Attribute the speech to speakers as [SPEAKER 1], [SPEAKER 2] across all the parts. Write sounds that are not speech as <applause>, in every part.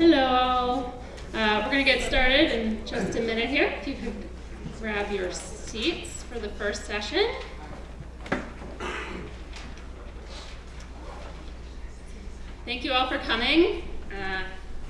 [SPEAKER 1] Hello. Uh, we're going to get started in just a minute here. If you could grab your seats for the first session. Thank you all for coming. Uh,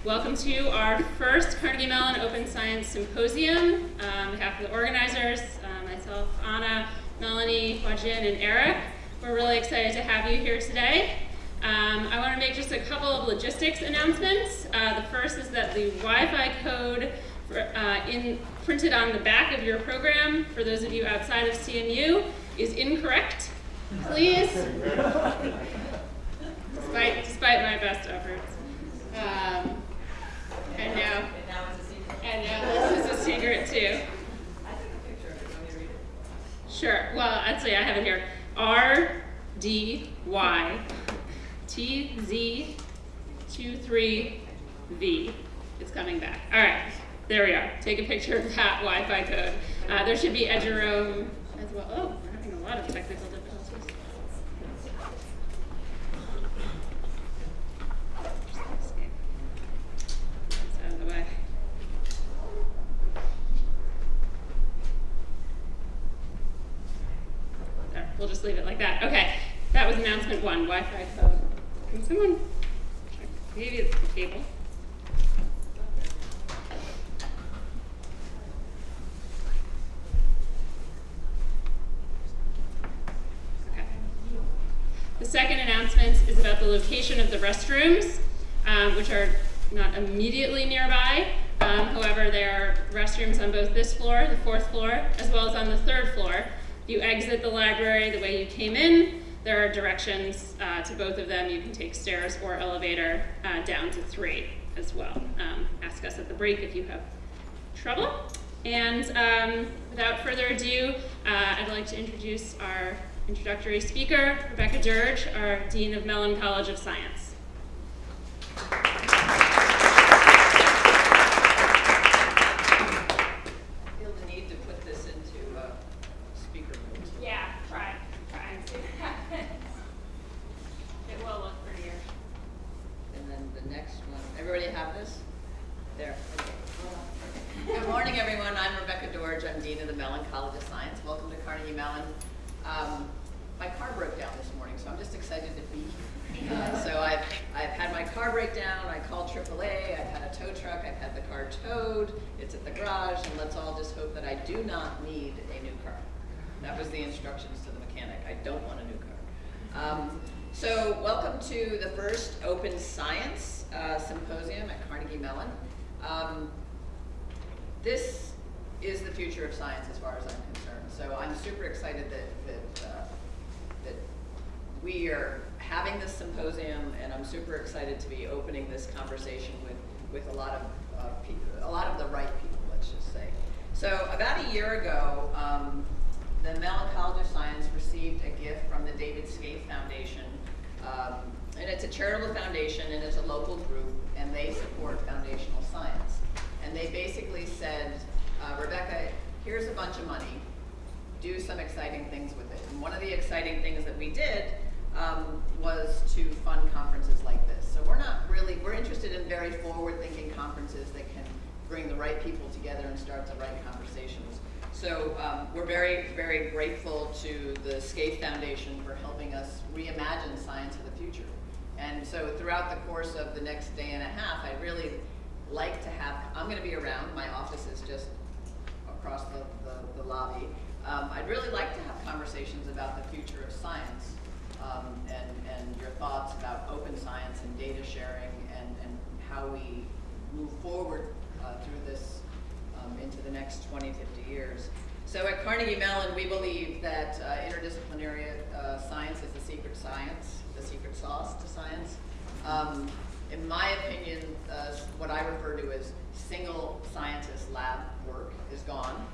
[SPEAKER 1] welcome to our first Carnegie Mellon Open Science Symposium. Um, on behalf of the organizers, uh, myself, Anna, Melanie, Huajin, and Eric, we're really excited to have you here today. Um, I want to make just a couple of logistics announcements. Uh, the first is that the Wi-Fi code uh, in, printed on the back of your program, for those of you outside of CMU, is incorrect. Please, despite, despite my best efforts. Um, and now, and now this is a secret too. Sure, well, actually I have it here. R, D, Y, TZ23V. It's coming back. All right, there we are. Take a picture of that Wi-Fi code. Uh, there should be Eduroam as well. Oh, we're having a lot of technical difficulties. There, we'll just leave it like that. Okay, that was announcement one, Wi-Fi code. Can someone? Maybe it's the. Okay. The second announcement is about the location of the restrooms, um, which are not immediately nearby. Um, however, there are restrooms on both this floor, the fourth floor, as well as on the third floor. You exit the library the way you came in. There are directions uh, to both of them. You can take stairs or elevator uh, down to three as well. Um, ask us at the break if you have trouble. And um, without further ado, uh, I'd like to introduce our introductory speaker, Rebecca Doerge, our Dean of Mellon College of Science.
[SPEAKER 2] Feel the need to put this into uh, speaker mode.
[SPEAKER 1] Yeah, try, try and see what happens. It will look prettier.
[SPEAKER 2] And then the next one, everybody have this? There, okay. Good morning, everyone. I'm Rebecca Doerge. I'm Dean of the Mellon College of Science. Welcome to Carnegie Mellon. Um, my car broke down this morning, so I'm just excited to be here. Uh, so I've, I've had my car break down. I called AAA. I've had a tow truck. I've had the car towed. It's at the garage, and let's all just hope that I do not need a new car. That was the instructions to the mechanic. I don't want a new car. Um, so welcome to the first Open Science uh, Symposium at Carnegie Mellon. Um, this is the future of science as far as I'm concerned. So I'm super excited that, that, uh, that we are having this symposium and I'm super excited to be opening this conversation with, with a lot of uh, people, a lot of the right people, let's just say. So about a year ago, um, the of Science received a gift from the David Scaife Foundation. Um, and it's a charitable foundation and it's a local group and they support foundational science. And they basically said, uh, Rebecca, here's a bunch of money. Do some exciting things with it. And one of the exciting things that we did um, was to fund conferences like this. So we're not really, we're interested in very forward-thinking conferences that can bring the right people together and start the right conversations. So um, we're very, very grateful to the Scaife Foundation for helping us reimagine science of the future. And so throughout the course of the next day and a half, I really like to have, I'm going to be around, my office is just across the, the, the lobby. Um, I'd really like to have conversations about the future of science um, and, and your thoughts about open science and data sharing and, and how we move forward uh, through this um, into the next 20, 50 years. So at Carnegie Mellon, we believe that uh, interdisciplinary uh, science is the secret science, the secret sauce to science. Um, in my opinion, uh, what I refer to as single scientist lab work is gone.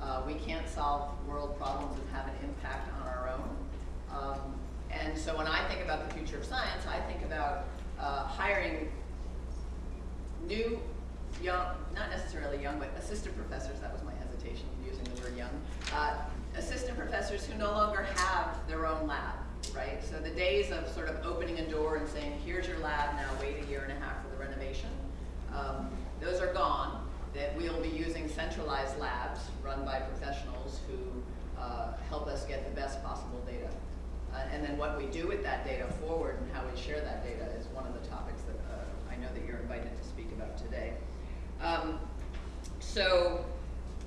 [SPEAKER 2] Uh, we can't solve world problems and have an impact on our own. Um, and so when I think about the future of science, I think about uh, hiring new, young, not necessarily young, but assistant professors, that was my hesitation using the word young, uh, assistant professors who no longer have their own lab, right? So the days of sort of opening a door and saying, here's your lab, now wait a year and a half for the renovation, Um, those are gone, that we'll be using centralized labs run by professionals who uh, help us get the best possible data. Uh, and then what we do with that data forward and how we share that data is one of the topics that uh, I know that you're invited to speak about today. Um, so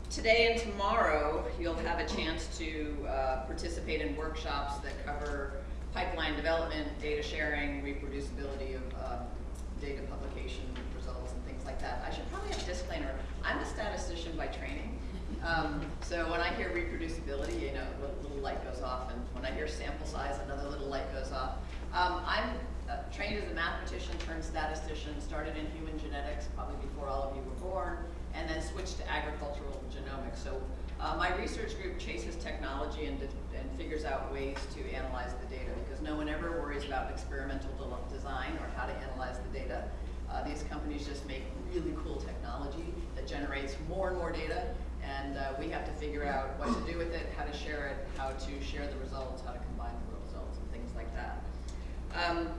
[SPEAKER 2] today and tomorrow, you'll have a chance to uh, participate in workshops that cover pipeline development, data sharing, reproducibility of um, data publication results and things like that. I should probably have a disclaimer. I'm a statistician by training. Um, so when I hear reproducibility, you know, a little light goes off, and when I hear sample size, another little light goes off. Um, I'm uh, trained as a mathematician turned statistician, started in human genetics probably before all of you were born, and then switched to agricultural genomics. So uh, my research group chases technology and, and figures out ways to analyze the data because no one ever worries about experimental de design or how to analyze the data. Uh, these companies just make really cool technology that generates more and more data and uh, we have to figure out what to do with it, how to share it, how to share the results, how to combine the results and things like that. Um,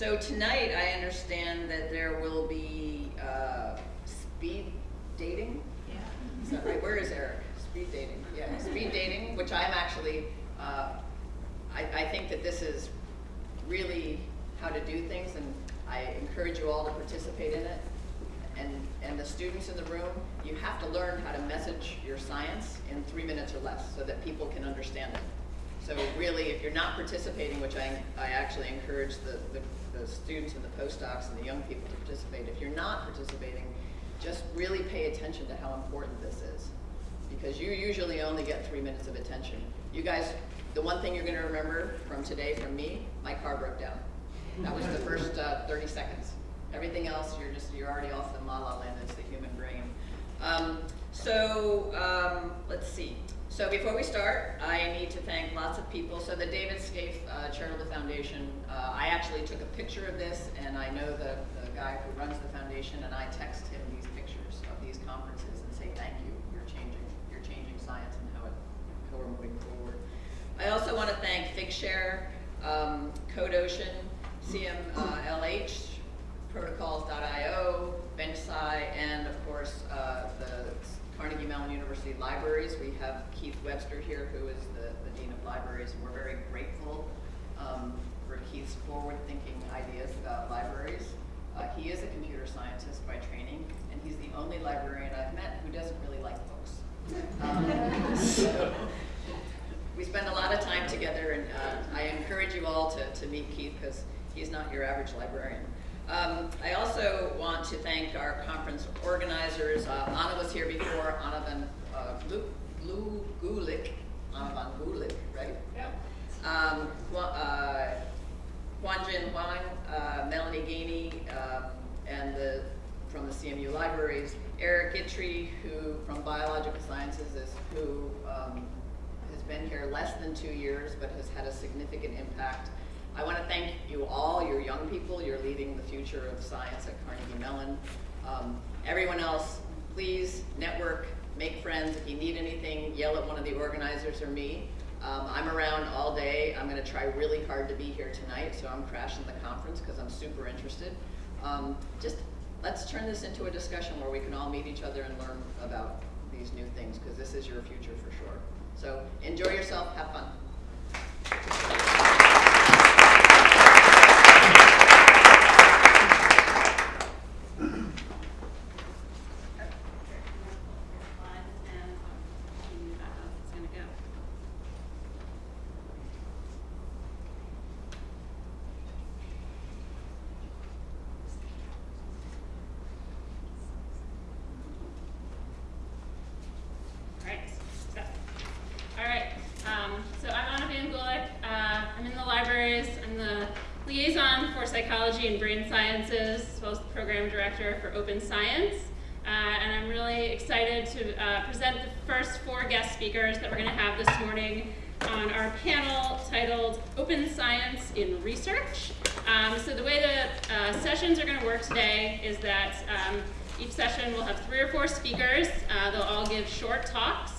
[SPEAKER 2] so tonight I understand that there will be uh, speed dating. Yeah. Is that right? Where is Eric? Speed dating. Yeah, speed <laughs> dating, which I'm actually, uh, I, I think that this is really how to do things and I encourage you all to participate in it. And, and the students in the room, you have to learn how to message your science in three minutes or less so that people can understand it. So really, if you're not participating, which I, I actually encourage the, the, the students and the postdocs and the young people to participate, if you're not participating, just really pay attention to how important this is. Because you usually only get three minutes of attention. You guys, the one thing you're gonna remember from today from me, my car broke down. That was the first uh, 30 seconds. Everything else, you're just, you're already off the la la land, it's the human brain. Um, so, um, let's see. So before we start, I need to thank lots of people. So the David Scaife uh, Charitable Foundation, uh, I actually took a picture of this, and I know the, the guy who runs the foundation, and I text him these pictures of these conferences and say, thank you, you're changing, you're changing science and how, it, how we're moving forward. I also want to thank Figshare, um, Code Ocean, CMLH, Protocols.io, BenchSci, and of course uh, the Carnegie Mellon University Libraries. We have Keith Webster here, who is the, the Dean of Libraries, and we're very grateful um, for Keith's forward-thinking ideas about libraries. Uh, he is a computer scientist by training, and he's the only librarian I've met who doesn't really like books. Um, so <laughs> we spend a lot of time together, and uh, I encourage you all to, to meet Keith because he's not your average librarian. Um, I also want to thank our conference organizers. Uh, Anna was here before, Anna van uh, Gulick, Anna van Gulick, right? Yeah. Um, uh, Huajin Wang, uh, Melanie Gainey, um, and the, from the CMU libraries, Eric Ittrey, who from Biological Sciences is who um, has been here less than two years, but has had a significant impact I want to thank you all, you're young people, you're leading the future of science at Carnegie Mellon. Um, everyone else, please network, make friends. If you need anything, yell at one of the organizers or me. Um, I'm around all day. I'm going to try really hard to be here tonight, so I'm crashing the conference because I'm super interested. Um, just let's turn this into a discussion where we can all meet each other and learn about these new things because this is your future for sure. So enjoy yourself, have fun.
[SPEAKER 1] Psychology and Brain Sciences, as well as the Program Director for Open Science. Uh, and I'm really excited to uh, present the first four guest speakers that we're going to have this morning on our panel titled Open Science in Research. Um, so the way the uh, sessions are going to work today is that um, each session will have three or four speakers. Uh, they'll all give short talks.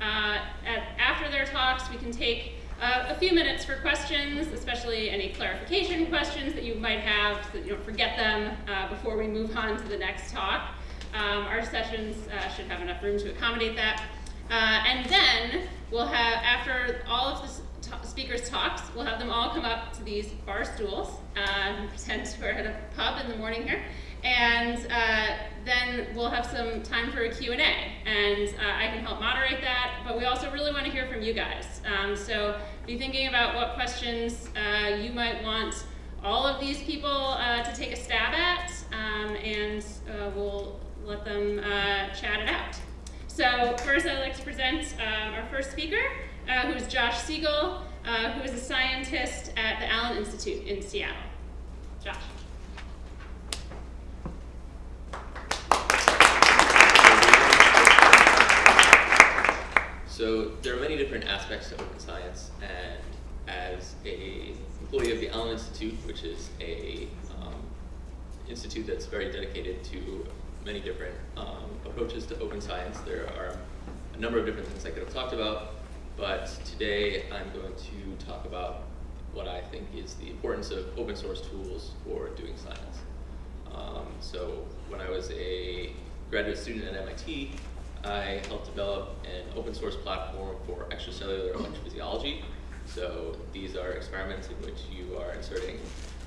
[SPEAKER 1] Uh, at, after their talks, we can take uh, a few minutes for questions, especially any clarification questions that you might have so that you don't forget them uh, before we move on to the next talk. Um, our sessions uh, should have enough room to accommodate that. Uh, and then we'll have, after all of the speakers' talks, we'll have them all come up to these bar stools uh, and pretend <laughs> we're at a pub in the morning here. And uh, then we'll have some time for a Q&A. And uh, I can help moderate that, but we also really want to hear from you guys. Um, so be thinking about what questions uh, you might want all of these people uh, to take a stab at, um, and uh, we'll let them uh, chat it out. So first I'd like to present our first speaker, who is Josh Siegle, who is a scientist at the Allen Institute in Seattle. Josh.
[SPEAKER 3] So there are many different aspects to open science, and as a employee of the Allen Institute, which is a um, institute that's very dedicated to many different um, approaches to open science, there are a number of different things I could have talked about, but today I'm going to talk about what I think is the importance of open source tools for doing science. Um, so when I was a graduate student at MIT, I helped develop an open source platform for extracellular electrophysiology. So these are experiments in which you are inserting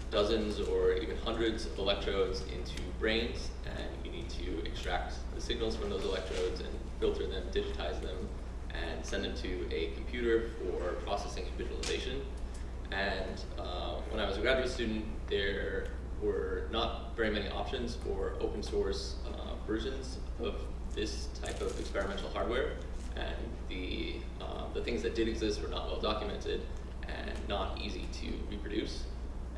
[SPEAKER 3] dozens or even hundreds of electrodes into brains, and you need to extract the signals from those electrodes and filter them, digitize them, and send them to a computer for processing and visualization. And uh, when I was a graduate student, there were not very many options for open source uh, versions of this type of experimental hardware. And the, uh, the things that did exist were not well documented and not easy to reproduce.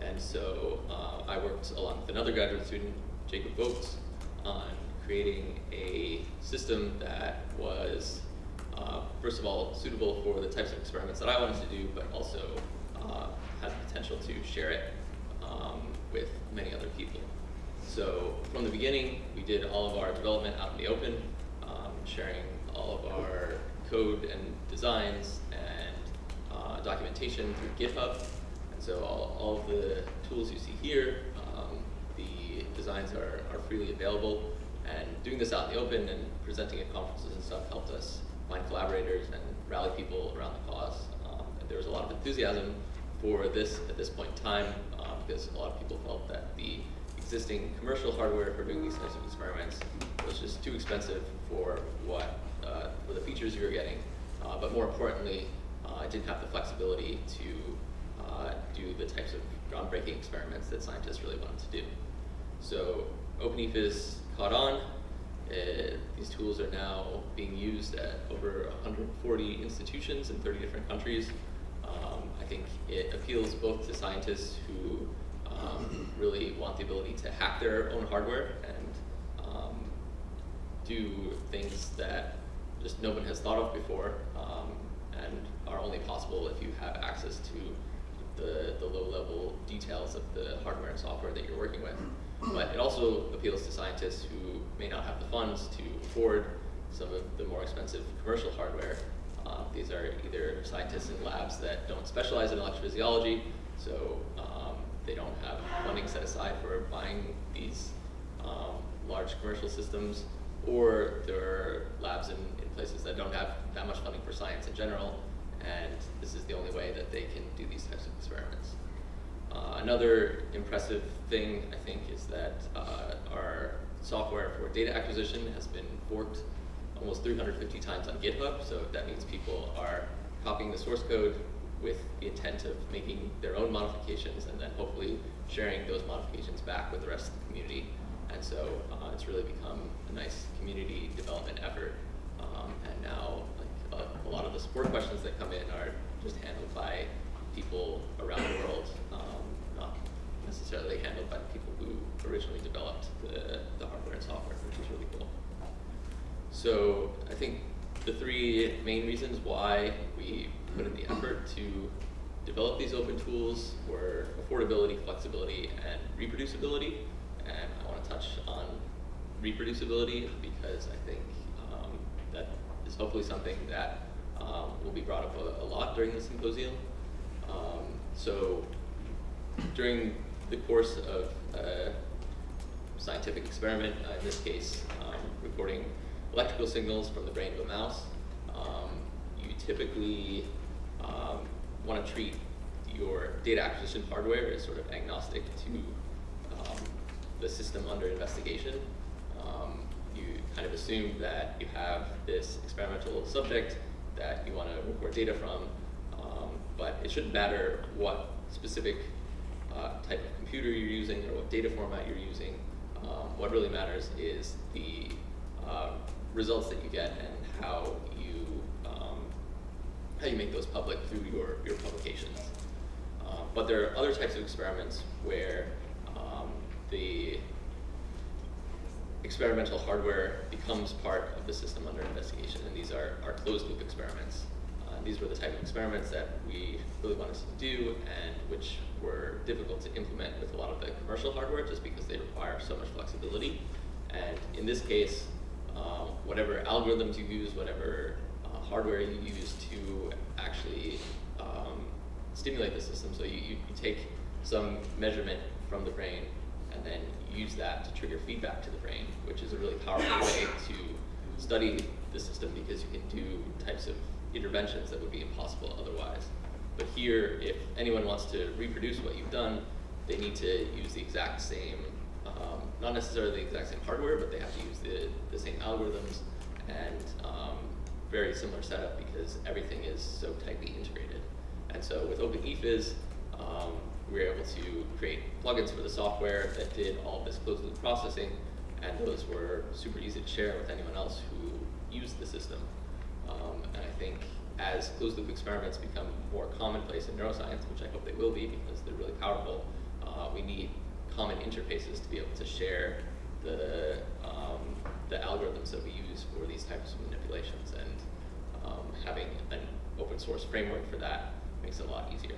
[SPEAKER 3] And so uh, I worked along with another graduate student, Jakob Voigts, on creating a system that was, uh, first of all, suitable for the types of experiments that I wanted to do, but also uh, had the potential to share it um, with many other people. So from the beginning, we did all of our development out in the open, sharing all of our code and designs and uh, documentation through GitHub. And so all, all of the tools you see here, um, the designs are, are freely available. And doing this out in the open and presenting at conferences and stuff helped us find collaborators and rally people around the cause. Um, and there was a lot of enthusiasm for this at this point in time um, because a lot of people felt that the existing commercial hardware for doing these types of experiments was just too expensive for what uh, for the features you were getting. Uh, but more importantly, uh, it didn't have the flexibility to uh, do the types of groundbreaking experiments that scientists really wanted to do. So Open Ephys caught on. Uh, these tools are now being used at over 140 institutions in 30 different countries. Um, I think it appeals both to scientists who really want the ability to hack their own hardware and um, do things that just no one has thought of before um, and are only possible if you have access to the, the low level details of the hardware and software that you're working with. But it also appeals to scientists who may not have the funds to afford some of the more expensive commercial hardware. Uh, these are either scientists in labs that don't specialize in electrophysiology, so um, they don't have funding set aside for buying these um, large commercial systems, or there are labs in, in places that don't have that much funding for science in general, and this is the only way that they can do these types of experiments. Uh, another impressive thing, I think, is that uh, our software for data acquisition has been forked almost 350 times on GitHub, so that means people are copying the source code with the intent of making their own modifications and then hopefully sharing those modifications back with the rest of the community. And so uh, it's really become a nice community development effort. Um, and now like, a, a lot of the support questions that come in are just handled by people around the world, um, not necessarily handled by the people who originally developed the, the hardware and software, which is really cool. So I think the three main reasons why we put in the effort to develop these open tools were affordability, flexibility, and reproducibility. And I want to touch on reproducibility because I think um, that is hopefully something that um, will be brought up a, a lot during the symposium. Um, so during the course of a scientific experiment, uh, in this case, um, recording electrical signals from the brain of a mouse, um, you typically um, want to treat your data acquisition hardware as sort of agnostic to um, the system under investigation. Um, you kind of assume that you have this experimental subject that you want to record data from, um, but it shouldn't matter what specific uh, type of computer you're using or what data format you're using. Um, what really matters is the uh, results that you get and how how you make those public through your, your publications. Um, but there are other types of experiments where um, the experimental hardware becomes part of the system under investigation, and these are, are closed loop experiments. Uh, these were the type of experiments that we really wanted to do and which were difficult to implement with a lot of the commercial hardware just because they require so much flexibility. And in this case, um, whatever algorithms you use, whatever uh, hardware you use to actually um, stimulate the system, so you, you, take some measurement from the brain and then use that to trigger feedback to the brain, which is a really powerful way to study the system because you can do types of interventions that would be impossible otherwise. But here, if anyone wants to reproduce what you've done, they need to use the exact same, um, not necessarily the exact same hardware, but they have to use the, the same algorithms and um, very similar setup because everything is so tightly integrated. And so with Open Ephys, um, we were able to create plugins for the software that did all this closed loop processing, and those were super easy to share with anyone else who used the system. Um, and I think as closed loop experiments become more commonplace in neuroscience, which I hope they will be because they're really powerful, uh, we need common interfaces to be able to share the, um, the algorithms that we use for these types of manipulations. And um, having an open source framework for that makes it a lot easier.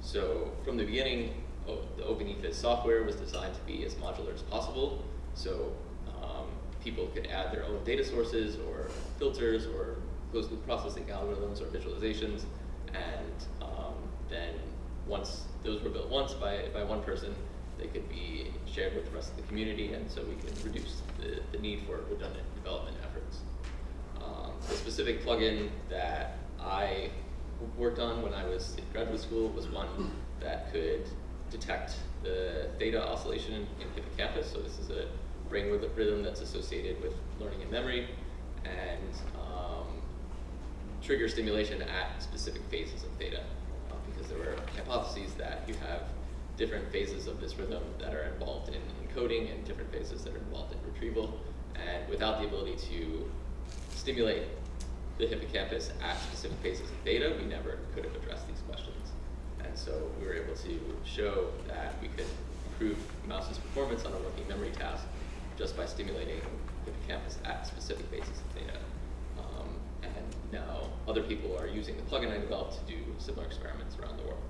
[SPEAKER 3] So from the beginning, the Open Ephys software was designed to be as modular as possible. So um, people could add their own data sources or filters or closed loop processing algorithms or visualizations. And um, then once those were built once by, by one person, they could be shared with the rest of the community. And so we could reduce the, the need for redundant development specific plugin that I worked on when I was in graduate school was one that could detect the theta oscillation in, hippocampus. So this is a brain rhythm that's associated with learning and memory, and um, trigger stimulation at specific phases of theta. Uh, because there were hypotheses that you have different phases of this rhythm that are involved in encoding and different phases that are involved in retrieval. And without the ability to stimulate the hippocampus at specific phases of theta, we never could have addressed these questions. And so we were able to show that we could improve mouse's performance on a working memory task just by stimulating the hippocampus at specific phases of theta. Um, and now other people are using the plugin I developed to do similar experiments around the world.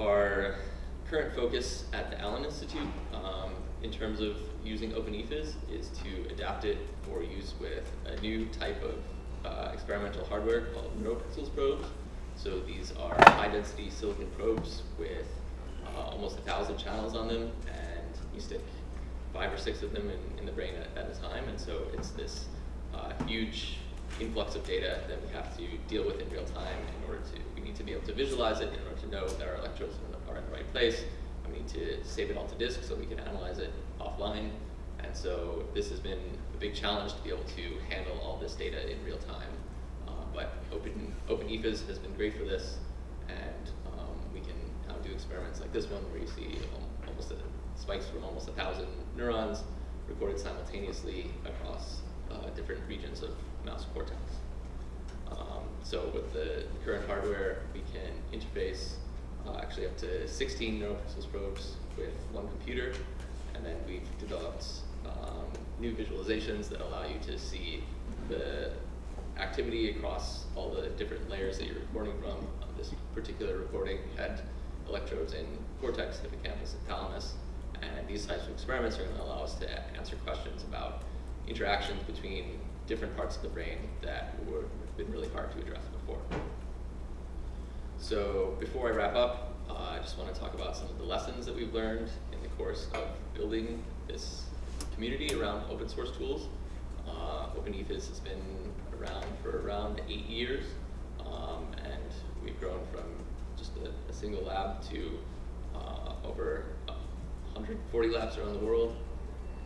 [SPEAKER 3] Our current focus at the Allen Institute um, in terms of using Open Ephys is to adapt it for use with a new type of uh, experimental hardware called NeuroPixels probes. So these are high density silicon probes with uh, almost a thousand channels on them and you stick five or six of them in, in the brain at, at, a time and so it's this uh, huge influx of data that we have to deal with in real time in order to, we need to be able to visualize it in order to know that our electrodes are in the right place need to save it all to disk so we can analyze it offline. And so this has been a big challenge to be able to handle all this data in real time. Uh, but Open, OpenEFIS has been great for this. And um, we can now do experiments like this one where you see almost a, spikes from almost a thousand neurons recorded simultaneously across uh, different regions of mouse cortex. Um, so with the current hardware, we can interface uh, actually up to 16 NeuroPixels probes with one computer. And then we've developed um, new visualizations that allow you to see the activity across all the different layers that you're recording from. On this particular recording, had electrodes in cortex, hippocampus, and thalamus. And these types of experiments are going to allow us to answer questions about interactions between different parts of the brain that were been really hard to address before. So before I wrap up, uh, I just want to talk about some of the lessons that we've learned in the course of building this community around open source tools. Uh, Open Ephys has been around for around eight years, um, and we've grown from just a, a single lab to uh, over 140 labs around the world.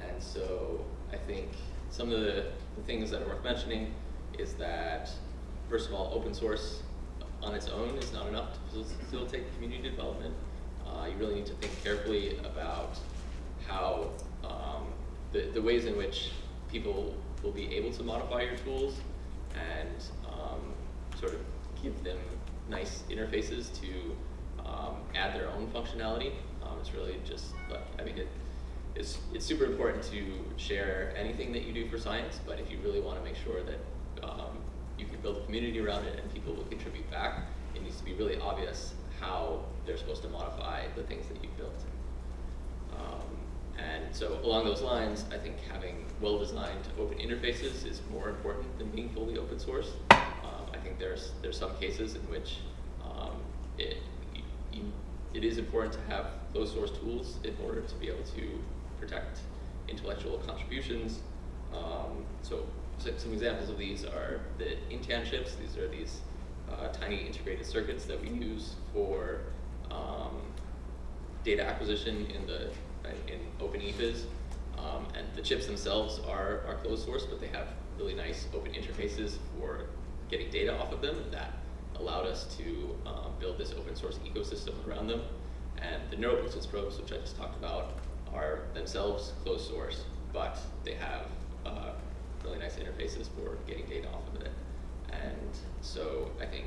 [SPEAKER 3] And so I think some of the, the things that are worth mentioning is that, first of all, open source on its own is not enough to facilitate community development. Uh, you really need to think carefully about how um, the, the ways in which people will be able to modify your tools and um, sort of give them nice interfaces to um, add their own functionality. Um, it's really just, like, I mean, it, it's, it's super important to share anything that you do for science, but if you really want to make sure that um, build a community around it and people will contribute back, it needs to be really obvious how they're supposed to modify the things that you've built. Um, and so along those lines, I think having well-designed open interfaces is more important than being fully open source. Um, I think there's there's some cases in which um, it you, it is important to have closed source tools in order to be able to protect intellectual contributions. Um, so, so, some examples of these are the Intan chips. These are these uh, tiny integrated circuits that we use for um, data acquisition in the in Open Ephys. Um, and the chips themselves are, are closed source, but they have really nice open interfaces for getting data off of them. And that allowed us to um, build this open source ecosystem around them. And the NeuroPixels probes, which I just talked about, are themselves closed source, but they have uh, really nice interfaces for getting data off of it. And so I think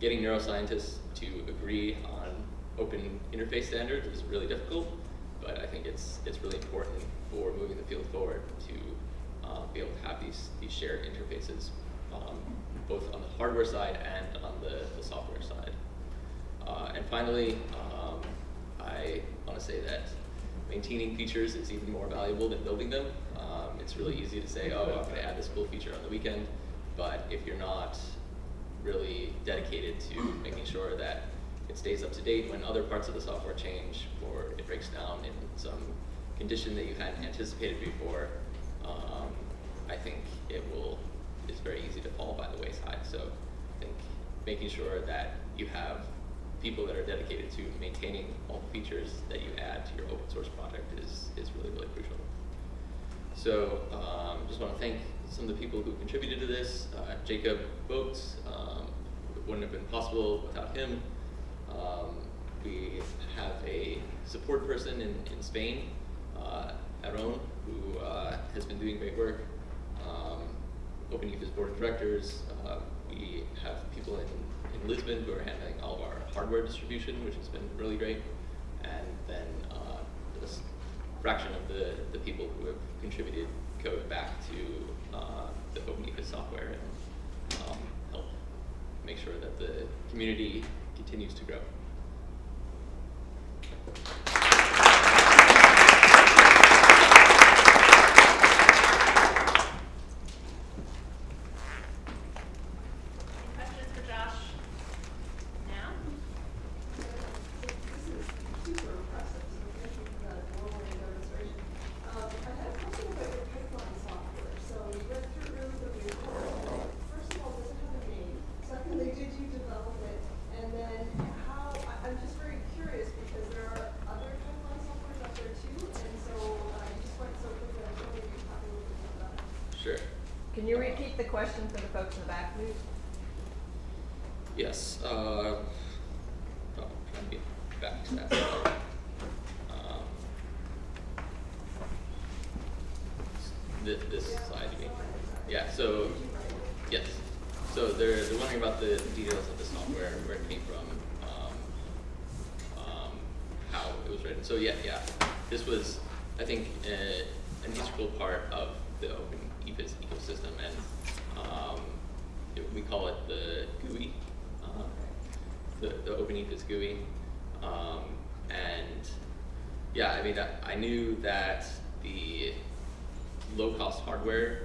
[SPEAKER 3] getting neuroscientists to agree on open interface standards is really difficult, but I think it's it's really important for moving the field forward to uh, be able to have these these shared interfaces, um, both on the hardware side and on the, the software side. Uh, and finally, um, I want to say that maintaining features is even more valuable than building them. Um, it's really easy to say, oh, I'm going to add this cool feature on the weekend, but if you're not really dedicated to making sure that it stays up to date when other parts of the software change or it breaks down in some condition that you hadn't anticipated before, um, I think it will, it's very easy to fall by the wayside. So I think making sure that you have people that are dedicated to maintaining all the features that you add to your open source project is, is really, really crucial. So um, just want to thank some of the people who contributed to this. Uh, Jakob Voigts, um, wouldn't have been possible without him. Um, we have a support person in, in Spain, uh, Aaron, who uh, has been doing great work. Um, Open Ephys board of directors. Uh, we have people in, in Lisbon who are handling all of our hardware distribution, which has been really great. And then uh, this fraction of the, the people who have contributed code back to uh, the Open Ephys software and um, help make sure that the community continues to grow.
[SPEAKER 1] Any questions for Josh now?
[SPEAKER 4] This is super impressive, so thank you for that global demonstration. Um, I had a question about your pipeline software. So you went through the report. First of all, does it have a name? Secondly, did you develop it? And then how, I- I'm just very curious because there are other pipeline softwares out there too. And so uh, you just went so quickly, I was wondering if you could talk a little bit about that.
[SPEAKER 3] Sure.
[SPEAKER 2] Can you repeat the question for the folks in the back?
[SPEAKER 3] Yes. Uh, oh, trying to get back to that. Um, this, this slide, you mean? Yeah. So, yes. So they're they're wondering about the details of the software, where it came from, um, um, how it was written. So yeah, yeah. This was, I think, uh, an integral part of the Open ecosystem, and um, it, we call it the GUI, uh, the, Open GUI. Um, and yeah, I mean, I, I knew that the low cost hardware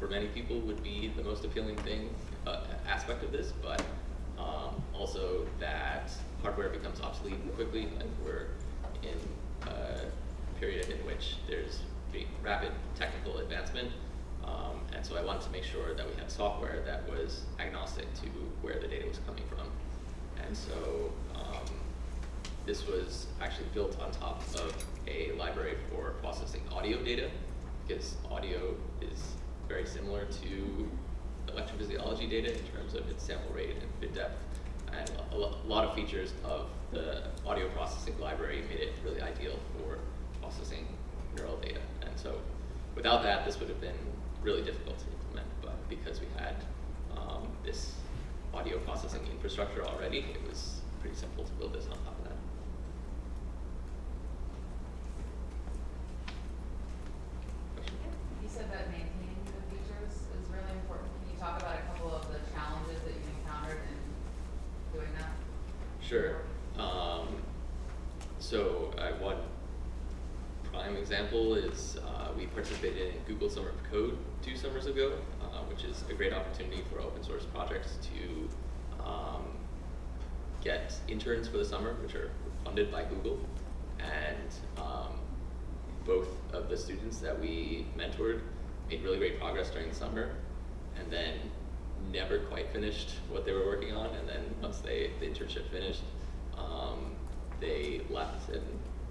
[SPEAKER 3] for many people would be the most appealing thing, uh, aspect of this, but um, also that hardware becomes obsolete quickly, like we're in a period in which there's rapid technical advancement, um, and so I wanted to make sure that we had software that was agnostic to where the data was coming from. And so um, this was actually built on top of a library for processing audio data, because audio is very similar to electrophysiology data in terms of its sample rate and bit depth. And a, lot of features of the audio processing library made it really ideal for processing neural data. And so without that, this would have been really difficult to implement. But because we had um, this audio processing infrastructure already, it was pretty simple to build this on top of that. Question?
[SPEAKER 5] You said that maintaining the features is really important. Can you talk about a couple of the challenges that you encountered in doing that?
[SPEAKER 3] Sure. Um, so uh, one prime example is uh, we participated in Google Summer of Code two summers ago, uh, which is a great opportunity for open source projects to um, get interns for the summer, which are funded by Google. And um, both of the students that we mentored made really great progress during the summer and then never quite finished what they were working on and then once they the internship finished um, they left and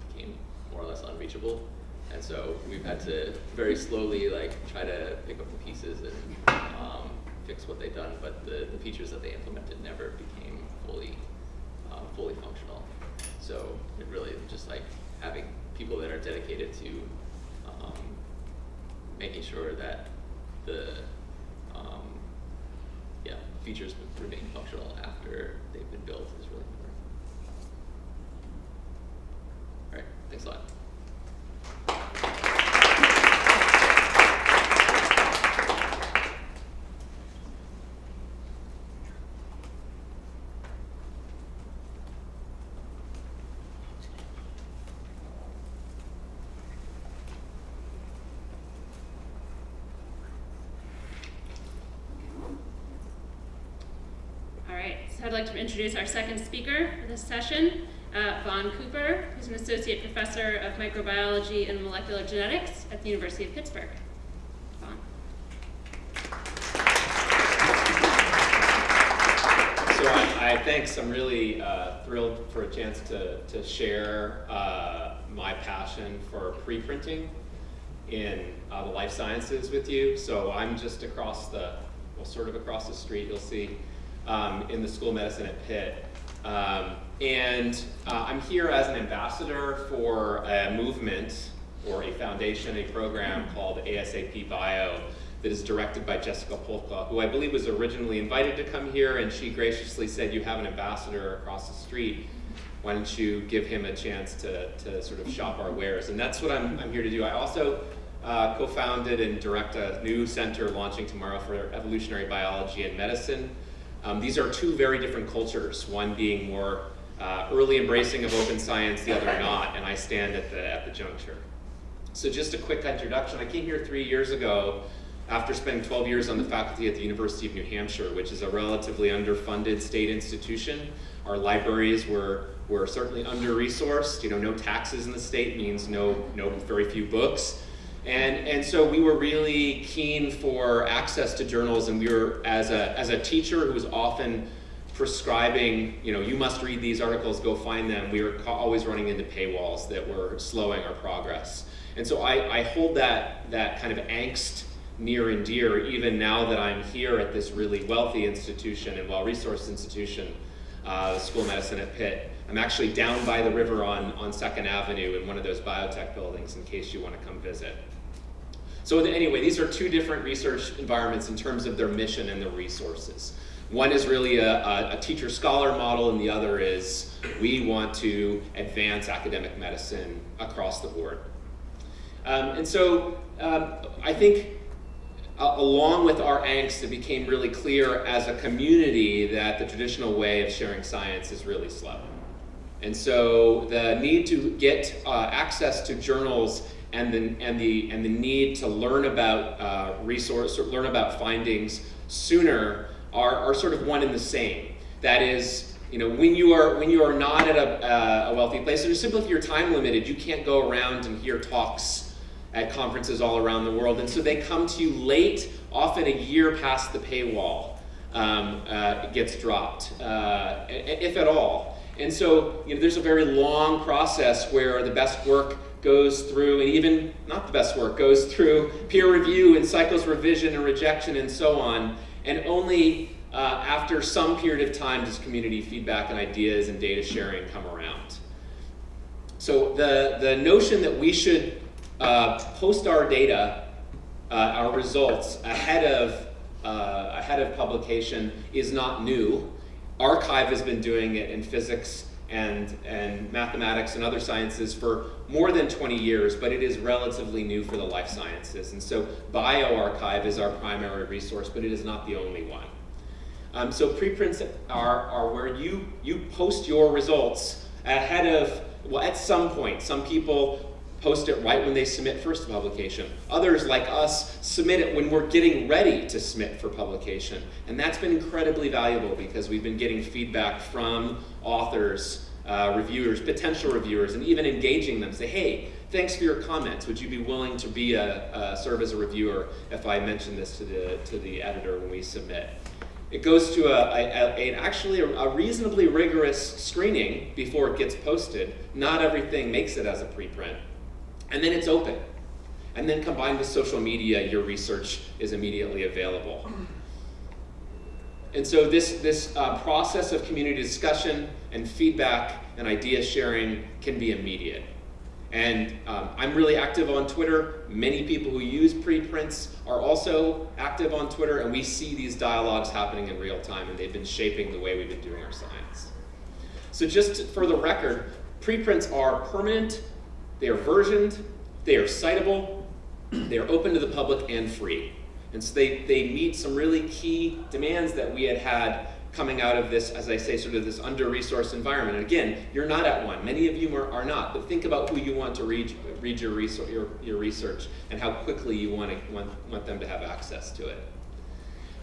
[SPEAKER 3] became more or less unreachable and so we've had to very slowly like try to pick up the pieces and um, fix what they've done but the, the features that they implemented never became fully uh, fully functional so it really just like having people that are dedicated to um, making sure that the um, yeah features remain functional after they've been built is really important. All right, thanks a lot.
[SPEAKER 1] All right, so I'd like to introduce our second speaker for this session, uh, Vaughn Cooper, who's an associate professor of microbiology and molecular genetics at the University of Pittsburgh. Vaughn.
[SPEAKER 6] So I, I thanks. I'm really uh, thrilled for a chance to, to share uh, my passion for pre-printing in uh, the life sciences with you. So I'm just across the, well, sort of across the street, you'll see, um, in the School of Medicine at Pitt. Um, and uh, I'm here as an ambassador for a movement or a foundation, a program called ASAP Bio that is directed by Jessica Polka, who I believe was originally invited to come here, and she graciously said, you have an ambassador across the street. Why don't you give him a chance to, to sort of shop our wares? And that's what I'm, I'm here to do. I also uh, co-founded and direct a new center launching tomorrow for evolutionary biology and medicine. Um, these are two very different cultures, one being more uh, early embracing of open science, the other not, and I stand at the, at the juncture. So just a quick introduction. I came here three years ago after spending 12 years on the faculty at the University of New Hampshire, which is a relatively underfunded state institution. Our libraries were, were certainly under-resourced. You know, no taxes in the state means no, no very few books. And, and so we were really keen for access to journals and we were, as a, as a teacher who was often prescribing, you know, you must read these articles, go find them, we were always running into paywalls that were slowing our progress. And so I, I hold that, that kind of angst near and dear even now that I'm here at this really wealthy institution and well-resourced institution, uh, School of Medicine at Pitt. I'm actually down by the river on, on 2nd Avenue in one of those biotech buildings in case you want to come visit. So anyway, these are two different research environments in terms of their mission and their resources. One is really a, a, teacher-scholar model and the other is we want to advance academic medicine across the board. Um, and so um, I think uh, along with our angst, it became really clear as a community that the traditional way of sharing science is really slow. And so the need to get uh, access to journals and the, and the, and the need to learn about uh, resource, learn about findings sooner are, are sort of one and the same. That is, you know, when you are, when you are not at a, uh, a wealthy place, or simply if you're time limited, you can't go around and hear talks at conferences all around the world. And so they come to you late, often a year past the paywall um, uh, gets dropped, uh, if at all. And so you know, there's a very long process where the best work goes through, and even not the best work, goes through peer review and cycles revision and rejection and so on. And only uh, after some period of time does community feedback and ideas and data sharing come around. So the, the notion that we should uh, post our data, uh, our results, ahead of, uh, ahead of publication is not new. arXiv has been doing it in physics and, and mathematics and other sciences for more than 20 years, but it is relatively new for the life sciences. And so bioRxiv is our primary resource, but it is not the only one. Um, so preprints are, are where you, you post your results ahead of, well, at some point. Some people post it right when they submit first publication. Others, like us, submit it when we're getting ready to submit for publication. And that's been incredibly valuable because we've been getting feedback from authors, uh, reviewers, potential reviewers, and even engaging them. Say, hey, thanks for your comments. Would you be willing to be a, uh, serve as a reviewer if I mention this to the, to the editor when we submit? It goes to a, a, a actually a, a, reasonably rigorous screening before it gets posted. Not everything makes it as a preprint. And then it's open. And then combined with social media, your research is immediately available. And so this, this uh, process of community discussion and feedback and idea sharing can be immediate. And um, I'm really active on Twitter. Many people who use preprints are also active on Twitter, and we see these dialogues happening in real time, and they've been shaping the way we've been doing our science. So just for the record, preprints are permanent, they are versioned, they are citable, they are open to the public and free. And so they, they meet some really key demands that we had had coming out of this, as I say, sort of this under-resourced environment. And again, you're not at one. Many of you are, are not, but think about who you want to read, read your, research, your, your research and how quickly you want, to, want, want them to have access to it.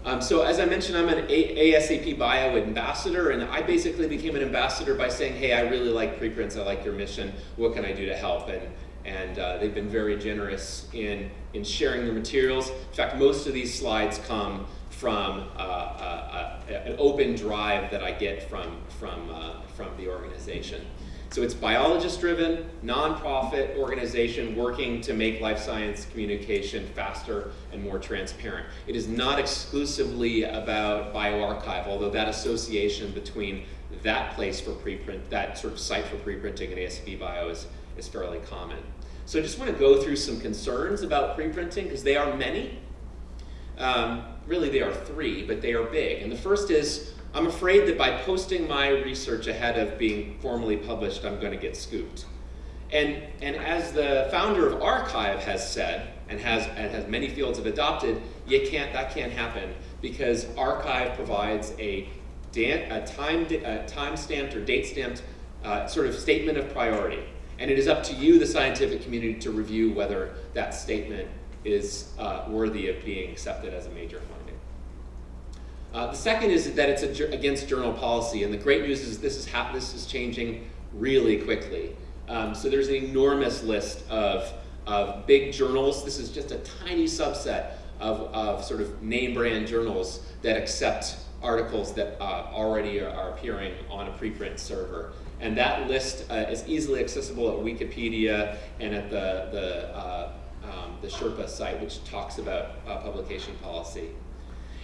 [SPEAKER 6] Um, so as I mentioned, I'm an a ASAP Bio ambassador, and I basically became an ambassador by saying, hey, I really like preprints, I like your mission, what can I do to help? And, and uh, they've been very generous in, in sharing their materials. In fact, most of these slides come from uh, uh, uh, an open drive that I get from, from, uh, from the organization. So it's biologist-driven, nonprofit organization working to make life science communication faster and more transparent. It is not exclusively about bioRxiv, although that association between that place for preprint, that sort of site for preprinting and ASAP Bio is, is fairly common. So I just want to go through some concerns about preprinting, because they are many. Um, really they are three, but they are big. And the first is, I'm afraid that by posting my research ahead of being formally published, I'm going to get scooped. And, and as the founder of arXiv has said, and has, and has many fields have adopted, you can't, that can't happen because arXiv provides a, a time, a time or date stamped uh, sort of statement of priority. And it is up to you, the scientific community, to review whether that statement is uh, worthy of being accepted as a major finding. Uh, the second is that it's against journal policy, and the great news is this is, this is changing really quickly. Um, so there's an enormous list of, of big journals. This is just a tiny subset of, of sort of name brand journals that accept articles that uh, already are, are, appearing on a preprint server. And that list uh, is easily accessible at Wikipedia and at the, the uh, the Sherpa site, which talks about uh, publication policy.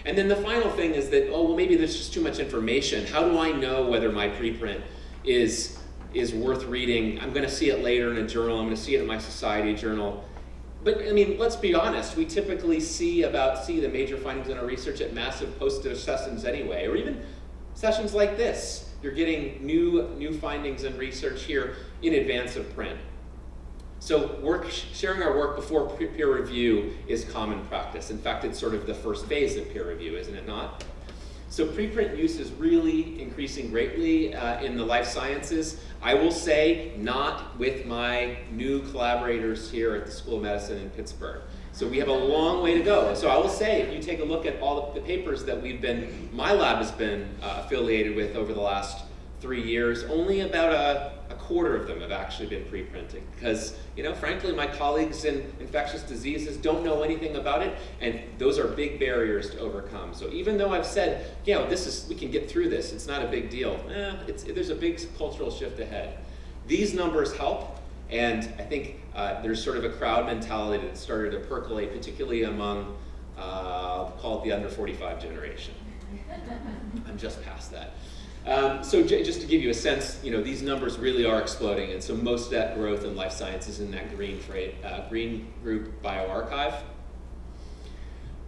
[SPEAKER 6] And then the final thing is that, oh, well, maybe there's just too much information. How do I know whether my preprint is, is worth reading? I'm going to see it later in a journal. I'm going to see it in my society journal. But I mean, let's be honest. We typically see about see the major findings in our research at massive poster sessions anyway, or even sessions like this. You're getting new new findings and research here in advance of print. So work, sharing our work before peer review is common practice. In fact, it's sort of the first phase of peer review, isn't it not? So preprint use is really increasing greatly uh, in the life sciences. I will say, not with my new collaborators here at the School of Medicine in Pittsburgh. So we have a long way to go. So I will say, if you take a look at all the papers that we've been, my lab has been uh, affiliated with over the last three years, only about a, a quarter of them have actually been pre-printing. Because, you know, frankly, my colleagues in infectious diseases don't know anything about it, and those are big barriers to overcome. So even though I've said, you know, this is, we can get through this, it's not a big deal, eh, it's, there's a big cultural shift ahead. These numbers help, and I think uh, there's sort of a crowd mentality that started to percolate, particularly among, uh, call it the under 45 generation. I'm just past that. Um, so just to give you a sense, you know, these numbers really are exploding, and so most of that growth in life sciences is in that green, trade, uh, green group bioRxiv.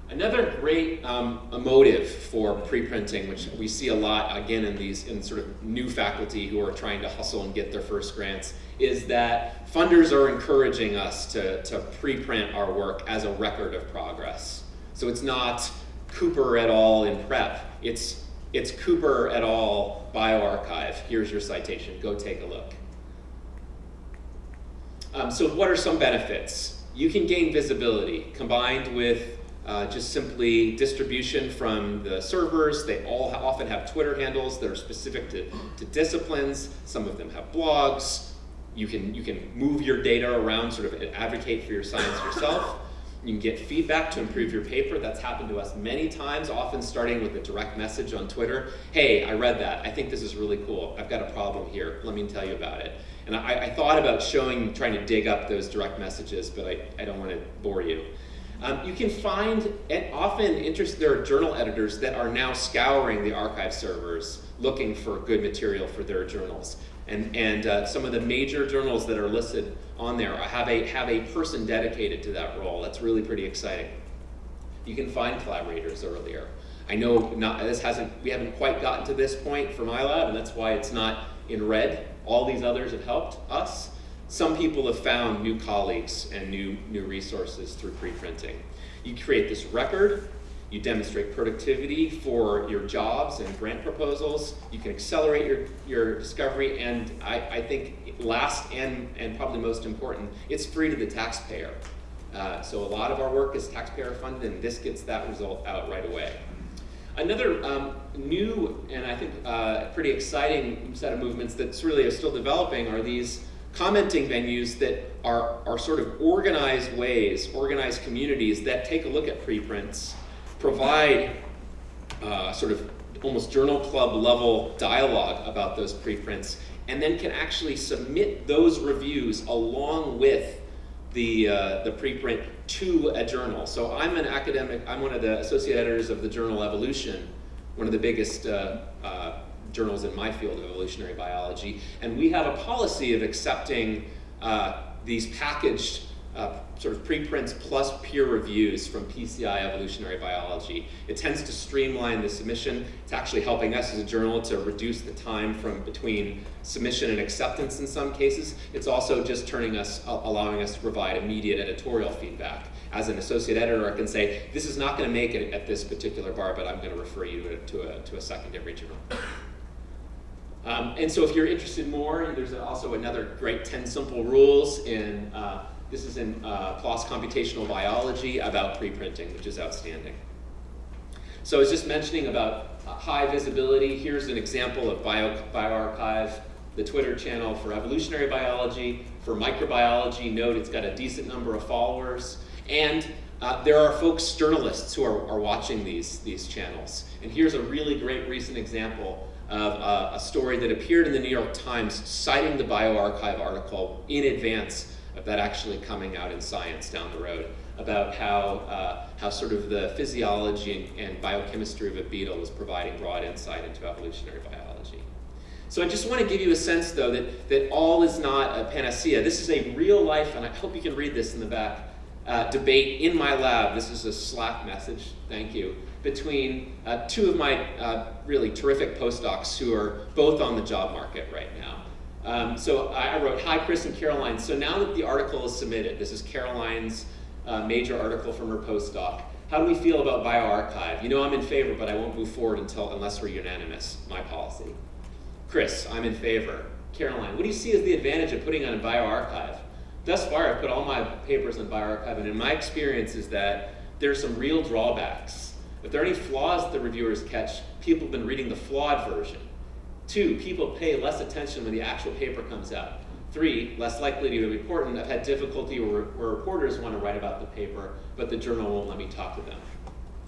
[SPEAKER 6] Another great um, motive for preprinting, which we see a lot again in these in sort of new faculty who are trying to hustle and get their first grants, is that funders are encouraging us to, to preprint our work as a record of progress. So it's not Cooper et al. in prep, it's it's Cooper et al. bioRxiv. Here's your citation. Go take a look. Um, so what are some benefits? You can gain visibility combined with uh, just simply distribution from the servers. They all often have Twitter handles that are specific to, to disciplines. Some of them have blogs. You can, you can move your data around, sort of advocate for your science yourself. You can get feedback to improve your paper. That's happened to us many times, often starting with a direct message on Twitter. Hey, I read that. I think this is really cool. I've got a problem here. Let me tell you about it. And I, I thought about showing, trying to dig up those direct messages, but I, I don't want to bore you. Um, you can find, and often interest, there are journal editors that are now scouring the archive servers looking for good material for their journals. And, and uh, some of the major journals that are listed on there have a, have a person dedicated to that role. That's really pretty exciting. You can find collaborators earlier. I know not, this hasn't, we haven't quite gotten to this point for my lab, and that's why it's not in red. All these others have helped us. Some people have found new colleagues and new, new resources through preprinting. You create this record, you demonstrate productivity for your jobs and grant proposals. You can accelerate your, your discovery. And I, I think last and, and probably most important, it's free to the taxpayer. Uh, so a lot of our work is taxpayer funded and this gets that result out right away. Another um, new and I think uh, pretty exciting set of movements that's really still developing are these commenting venues that are, are sort of organized ways, organized communities that take a look at preprints provide uh, sort of almost journal club level dialogue about those preprints and then can actually submit those reviews along with the, uh, the preprint to a journal. So I'm an academic, I'm one of the associate editors of the journal Evolution, one of the biggest uh, uh, journals in my field of evolutionary biology, and we have a policy of accepting uh, these packaged uh, sort of preprints plus peer reviews from PCI Evolutionary Biology. It tends to streamline the submission. It's actually helping us as a journal to reduce the time from between submission and acceptance in some cases. It's also just turning us, allowing us to provide immediate editorial feedback. As an associate editor, I can say, this is not going to make it at this particular bar, but I'm going to refer you to a, to a, to a secondary journal. Um, and so if you're interested more, there's also another great 10 simple rules in uh, this is in uh, PLOS Computational Biology about preprinting, which is outstanding. So I was just mentioning about uh, high visibility. Here's an example of Bio, bioRxiv, the Twitter channel for evolutionary biology. For microbiology, note it's got a decent number of followers. And uh, there are folks, journalists, who are, are watching these, these channels. And here's a really great recent example of uh, a story that appeared in the New York Times citing the bioRxiv article in advance of that actually coming out in science down the road about how, uh, how sort of the physiology and, and, biochemistry of a beetle is providing broad insight into evolutionary biology. So I just want to give you a sense, though, that, that all is not a panacea. This is a real life, and I hope you can read this in the back, uh, debate in my lab. This is a Slack message, thank you, between uh, two of my uh, really terrific postdocs who are both on the job market right now. Um, so I wrote, hi Chris and Caroline, so now that the article is submitted, this is Caroline's uh, major article from her postdoc, How do we feel about bioRxiv? You know I'm in favor, but I won't move forward until unless we're unanimous, my policy. Chris, I'm in favor. Caroline, what do you see as the advantage of putting on a bioRxiv? Thus far, I've put all my papers on bioRxiv, and in my experience is that there's some real drawbacks. If there are any flaws that the reviewers catch, people have been reading the flawed version. Two, people pay less attention when the actual paper comes out. Three, less likely to be important. I've had difficulty where, where reporters want to write about the paper, but the journal won't let me talk to them.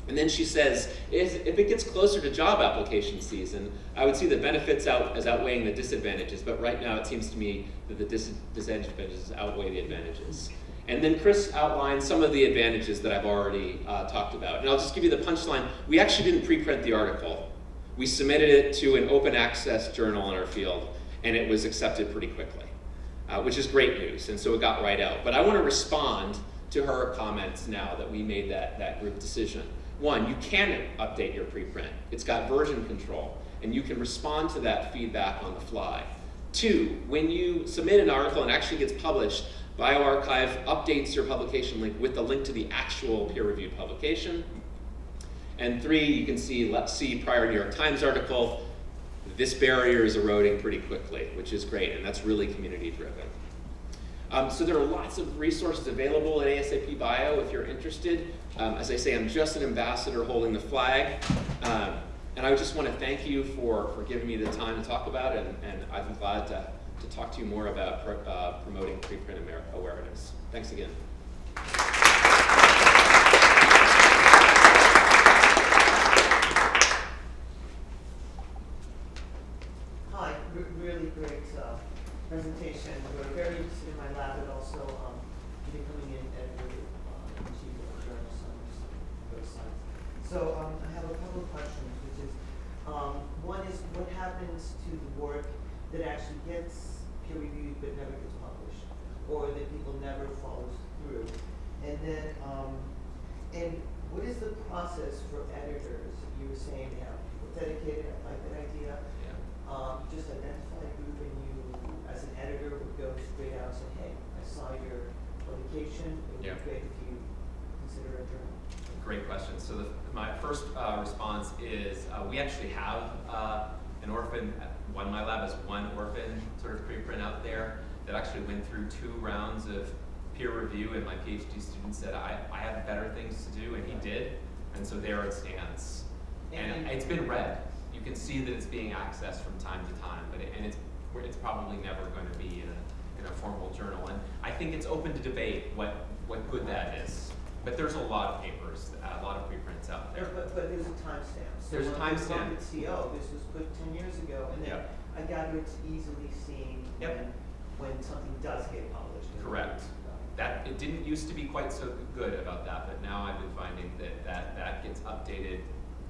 [SPEAKER 6] And then she says, if, if it gets closer to job application season, I would see the benefits out as outweighing the disadvantages, but right now it seems to me that the dis disadvantages outweigh the advantages. And then Chris outlined some of the advantages that I've already uh, talked about. And I'll just give you the punchline. We actually didn't preprint the article. We submitted it to an open access journal in our field, and it was accepted pretty quickly, uh, which is great news. And so it got right out. But I want to respond to her comments now that we made that, that group decision. One, you can update your preprint. It's got version control, and you can respond to that feedback on the fly. Two, when you submit an article and actually gets published, bioRxiv updates your publication link with the link to the actual peer-reviewed publication. And three, you can see, let's see prior New York Times article, this barrier is eroding pretty quickly, which is great, and that's really community driven. Um, so there are lots of resources available at ASAP Bio if you're interested. Um, as I say, I'm just an ambassador holding the flag. Um, and I just want to thank you for, for giving me the time to talk about it, and, and I'm glad to, to talk to you more about pro, uh, promoting preprint awareness. Thanks again.
[SPEAKER 7] Hi, re really great uh, presentation. We're very interested in my lab, but also um, becoming an editor uh, in chief of journal science, Go Science. So um, I have a couple of questions, which is um, one is what happens to the work that actually gets peer reviewed but never gets published, or that people never follows through, and then um, and what is the process for editors? You were saying people dedicated. I like that idea.
[SPEAKER 3] Yeah.
[SPEAKER 7] Um, just identify a group and you, editor, would go straight out and say, hey, I saw your publication. It would
[SPEAKER 6] Yeah.
[SPEAKER 7] be great if you consider a journal.
[SPEAKER 6] Great question. So the, my first uh, response is uh, we actually have uh, an orphan, one my lab has one orphan sort of preprint out there that actually went through two rounds of peer review and my PhD student said I, I have better things to do and he did. And so there it stands. And
[SPEAKER 7] And-
[SPEAKER 6] it's been read. You can see that it's being accessed from time to time, but it, and it's, it's probably never going to be in a, in a formal journal. And I think it's open to debate what, what good that is. But there's a lot of papers, a lot of preprints out there.
[SPEAKER 7] But, but there's a timestamp. So
[SPEAKER 6] There's a timestamp.
[SPEAKER 7] at CO, this was put ten years ago, and then
[SPEAKER 6] Yep.
[SPEAKER 7] I gather it's easily seen
[SPEAKER 6] Yep.
[SPEAKER 7] when, when something does get published.
[SPEAKER 6] Correct. That, it didn't used to be quite so good about that, but now I've been finding that that, that gets updated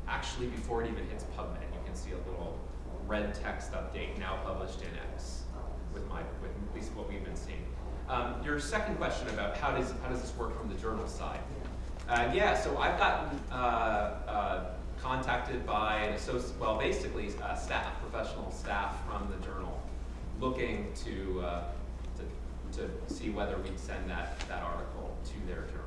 [SPEAKER 6] actually before it even hits PubMed. You can see a little red text update now published in X with my, with at least what we've been seeing. Um, your second question about how does, how does this work from the journal side? Uh, yeah, so I've gotten uh, uh, contacted by an associate, well, basically staff, professional staff from the journal, looking to, uh, to, to see whether we'd send that, that article to their journal.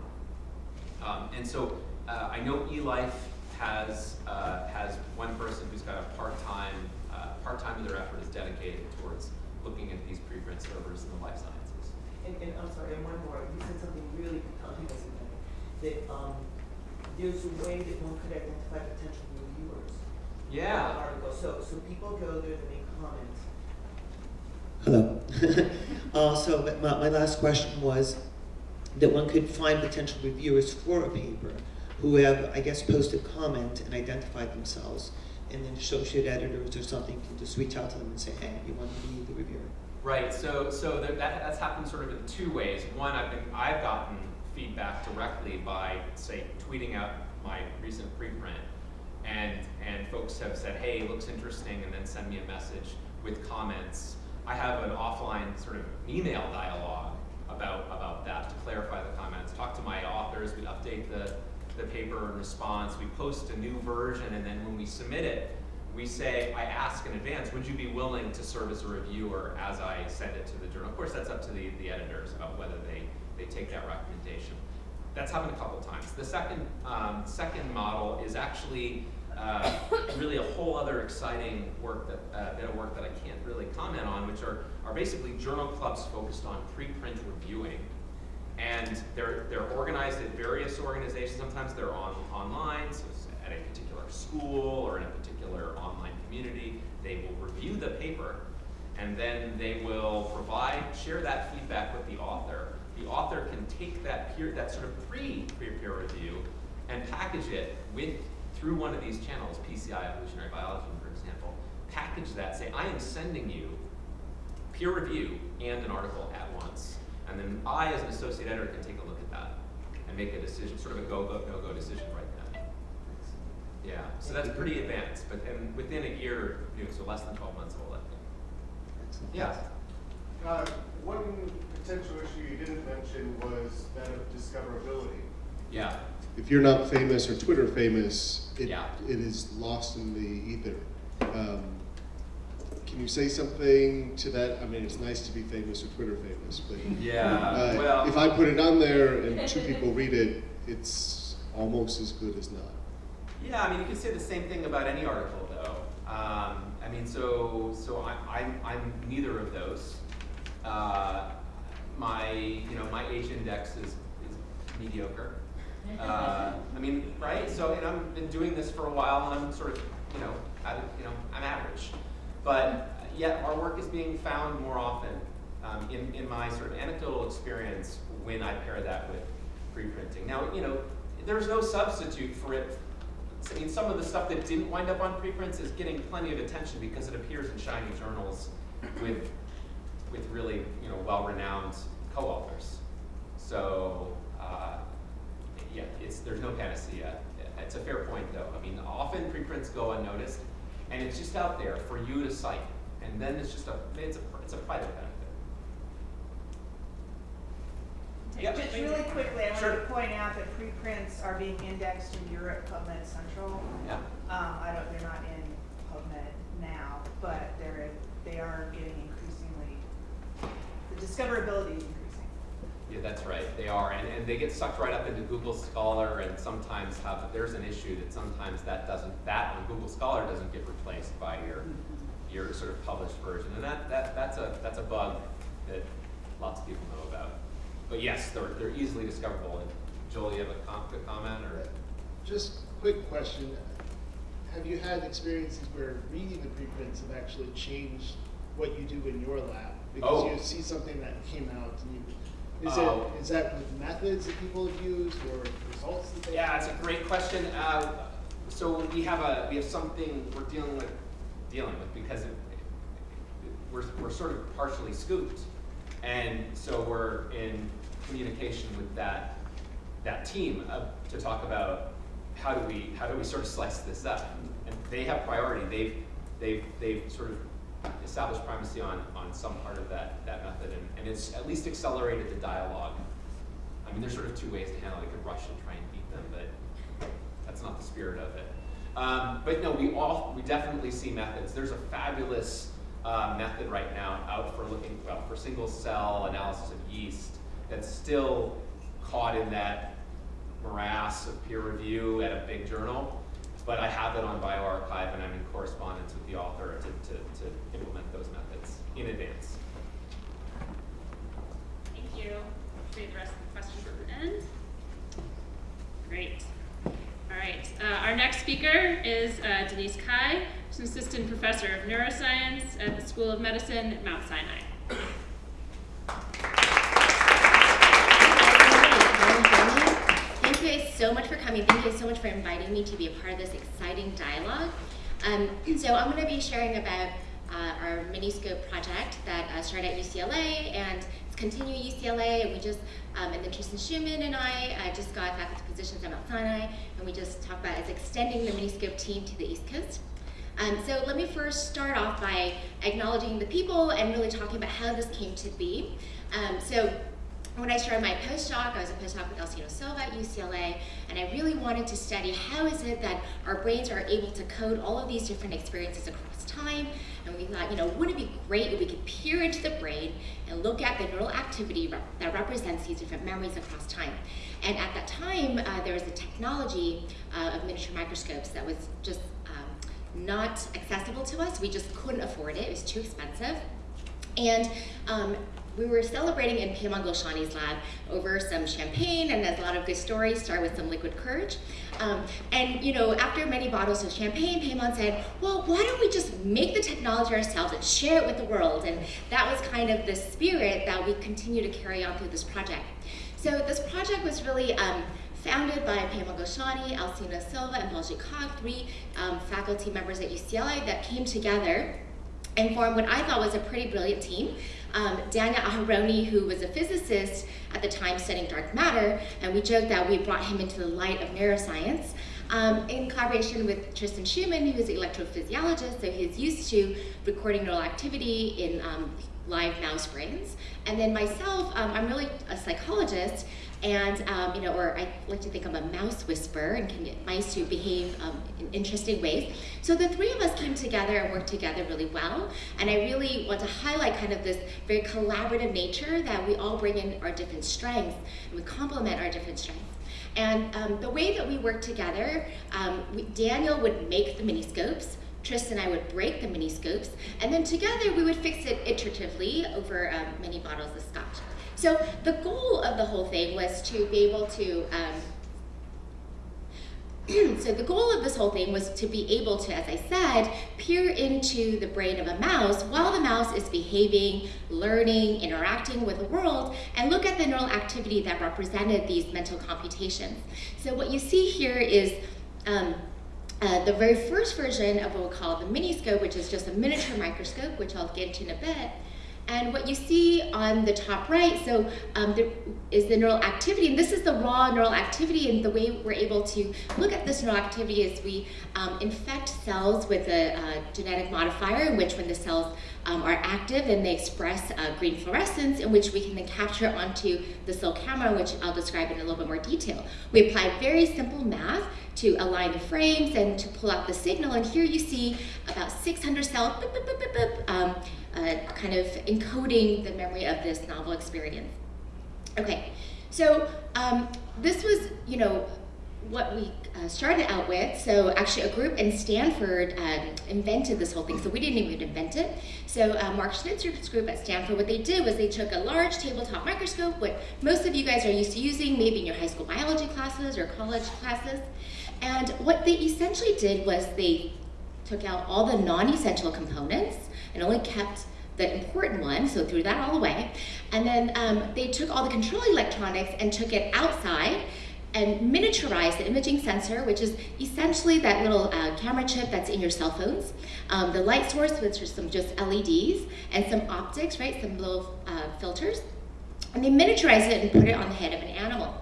[SPEAKER 6] Um, and so uh, I know eLife has, uh, has one person who's got a part-time, uh, part-time of their effort is dedicated towards looking at these preprint servers in the life sciences.
[SPEAKER 7] And, and I'm sorry, and one more, you said something really compelling, isn't? That, um, there's a way that one could identify potential reviewers. of
[SPEAKER 6] Yeah.
[SPEAKER 7] Article, so, so people go there to make comments.
[SPEAKER 8] Hello. <laughs> uh, so my, my last question was that one could find potential reviewers for a paper who have, I guess, posted comment and identified themselves, and then associate editors or something can just reach out to them and say, hey, you want to be the reviewer?
[SPEAKER 6] Right. So so that that's happened sort of in two ways. One, I've been I've gotten feedback directly by say tweeting out my recent preprint, and and folks have said, hey, looks interesting, and then send me a message with comments. I have an offline sort of email dialogue about about that to clarify the comments. Talk to my authors. We update the the paper in response. We post a new version, and then when we submit it, we say, I ask in advance, would you be willing to serve as a reviewer as I send it to the journal? Of course, that's up to the, the editors about whether they, they take that recommendation. that's happened a couple times. The second, um, second model is actually uh, really a whole other exciting work that, uh, bit of work that I can't really comment on, which are, are basically journal clubs focused on preprint reviewing. And they're, they're organized at various organizations. Sometimes they're on, online, so at a particular school or in a particular online community. They will review the paper and then they will provide, share that feedback with the author. The author can take that peer, that sort of pre-peer peer review and package it with, through one of these channels, PCI Evolutionary Biology, for example, package that, say, I am sending you peer review and an article at once. And then I, as an associate editor, can take a look at that and make a decision, sort of a go, go, no-go decision right then. Yeah, so that's pretty advanced, but then within a year, you know, so less than twelve months, we'll let them.
[SPEAKER 8] Excellent.
[SPEAKER 6] Yeah.
[SPEAKER 9] Uh, one potential issue you didn't mention was that of discoverability.
[SPEAKER 6] Yeah.
[SPEAKER 9] If you're not famous or Twitter famous, it,
[SPEAKER 6] Yeah.
[SPEAKER 9] it is lost in the ether. Um, can you say something to that? I mean, it's nice to be famous or Twitter famous, but
[SPEAKER 6] Yeah,
[SPEAKER 9] uh,
[SPEAKER 6] well.
[SPEAKER 9] if I put it on there and two people read it, it's almost as good as not.
[SPEAKER 6] Yeah, I mean, you can say the same thing about any article, though. Um, I mean, so so I, I'm I'm neither of those. Uh, my you know my H index is is mediocre. Uh, I mean, right? So and I've been doing this for a while, and I'm sort of you know at, you know I'm average, but yet our work is being found more often. Um, in in my sort of anecdotal experience, when I pair that with preprinting. Now, you know, there's no substitute for it I mean, some of the stuff that didn't wind up on preprints is getting plenty of attention because it appears in shiny journals with, with really, you know, well-renowned co-authors. So, uh, yeah, it's, there's no panacea. It's a fair point, though. I mean, often preprints go unnoticed, and it's just out there for you to cite, and then it's just a, it's a, it's a private benefit. Yeah.
[SPEAKER 10] Just really quickly, I want to point out that preprints are being indexed in Europe PubMed Central.
[SPEAKER 6] Yeah.
[SPEAKER 10] Um, I don't, they're not in PubMed now, but they're, they are getting increasingly, the discoverability.
[SPEAKER 6] Yeah, that's right. They are, and, and they get sucked right up into Google Scholar, and sometimes have there's an issue that sometimes that doesn't that on Google Scholar doesn't get replaced by your your sort of published version, and that, that that's a that's a bug that lots of people know about. But yes, they're they're easily discoverable. And Joel, you have a com- a comment or?
[SPEAKER 11] Just quick question. Have you had experiences where reading the preprints have actually changed what you do in your lab? Oh. Because
[SPEAKER 6] Oh.
[SPEAKER 11] you see something that came out and you, is it, is that with methods that people have used or results that they
[SPEAKER 6] Yeah, it's a great question. Uh, so we have a we have something we're dealing with dealing with because it, we're we're sort of partially scooped, and so we're in communication with that that team uh, to talk about how do we how do we sort of slice this up. And they have priority. They've they've they've sort of established primacy on on some part of that that and, it's at least accelerated the dialogue. I mean, there's sort of two ways to handle it. You could rush and try and beat them, but that's not the spirit of it. Um, but no, we all we definitely see methods. There's a fabulous uh, method right now out for looking well for single cell analysis of yeast that's still caught in that morass of peer review at a big journal. But I have it on bioRxiv and I'm in correspondence with the author to, to, to implement those methods in advance.
[SPEAKER 1] You. Save the rest of the questions for the end. Great. All right. Uh, our next speaker is uh, Denise Cai, who's an assistant professor of neuroscience at the School of Medicine at Mount Sinai.
[SPEAKER 12] Thank you guys so much for coming. Thank you so much for inviting me to be a part of this exciting dialogue. Um, so I'm going to be sharing about uh, our Miniscope project that uh, started at UCLA and at UCLA. And we just, um, and then Tristan Shuman and I uh, just got faculty positions at Mount Sinai, and we just talked about is extending the Miniscope team to the East Coast. Um, so let me first start off by acknowledging the people and really talking about how this came to be. Um, so when I started my postdoc, I was a postdoc with Alcino Silva at UCLA, and I really wanted to study how is it that our brains are able to code all of these different experiences across time. And we thought, you know, wouldn't it be great if we could peer into the brain and look at the neural activity rep that represents these different memories across time. And at that time, uh, there was a technology uh, of miniature microscopes that was just um, not accessible to us. We just couldn't afford it. It was too expensive. And um, we were celebrating in Peyman Golshani's lab over some champagne and as a lot of good stories start with some liquid courage. Um, and you know, after many bottles of champagne, Peyman said, well, why don't we just make the technology ourselves and share it with the world? And that was kind of the spirit that we continue to carry on through this project. So this project was really um, founded by Peyman Golshani, Alcino Silva, and Baljit Khakh, three um, faculty members at UCLA that came together and formed what I thought was a pretty brilliant team. Um, Daniel Aharoni, who was a physicist at the time studying dark matter, and we joked that we brought him into the light of neuroscience. Um, in collaboration with Tristan Shuman, who is an electrophysiologist, so he's used to recording neural activity in um, live mouse brains. And then myself, um, I'm really a psychologist, and um, you know, or I like to think I'm a mouse whisperer and can get mice to behave um, in interesting ways. So the three of us came together and worked together really well, and I really want to highlight kind of this very collaborative nature that we all bring in our different strengths, and we complement our different strengths. And um, the way that we worked together, um, we, Daniel would make the mini scopes, Tristan and I would break the mini scopes, and then together we would fix it iteratively over um, many bottles of scotch. So the goal of the whole thing was to be able to, um, <clears throat> so the goal of this whole thing was to be able to, as I said, peer into the brain of a mouse while the mouse is behaving, learning, interacting with the world, and look at the neural activity that represented these mental computations. So what you see here is um, uh, the very first version of what we call the miniscope, which is just a miniature microscope, which I'll get into in a bit. And what you see on the top right, so um, there is the neural activity, and this is the raw neural activity, and the way we're able to look at this neural activity is we um, infect cells with a uh, genetic modifier, in which when the cells um, are active, and they express uh, green fluorescence, in which we can then capture onto the cell camera, which I'll describe in a little bit more detail. We apply very simple math to align the frames and to pull out the signal, and here you see about 600 cells, boop, boop, boop, um, uh, kind of encoding the memory of this novel experience. Okay, so um, this was, you know, what we uh, started out with. So actually a group in Stanford um, invented this whole thing. So we didn't even invent it. So uh, Mark Schnitzer's group at Stanford, what they did was they took a large tabletop microscope, what most of you guys are used to using, maybe in your high school biology classes or college classes. And what they essentially did was they took out all the non-essential components and only kept the important one, so threw that all away. And then um, they took all the control electronics and took it outside and miniaturized the imaging sensor, which is essentially that little uh, camera chip that's in your cell phones, um, the light source, which are some just LEDs, and some optics, right, some little uh, filters. And they miniaturized it and put it on the head of an animal.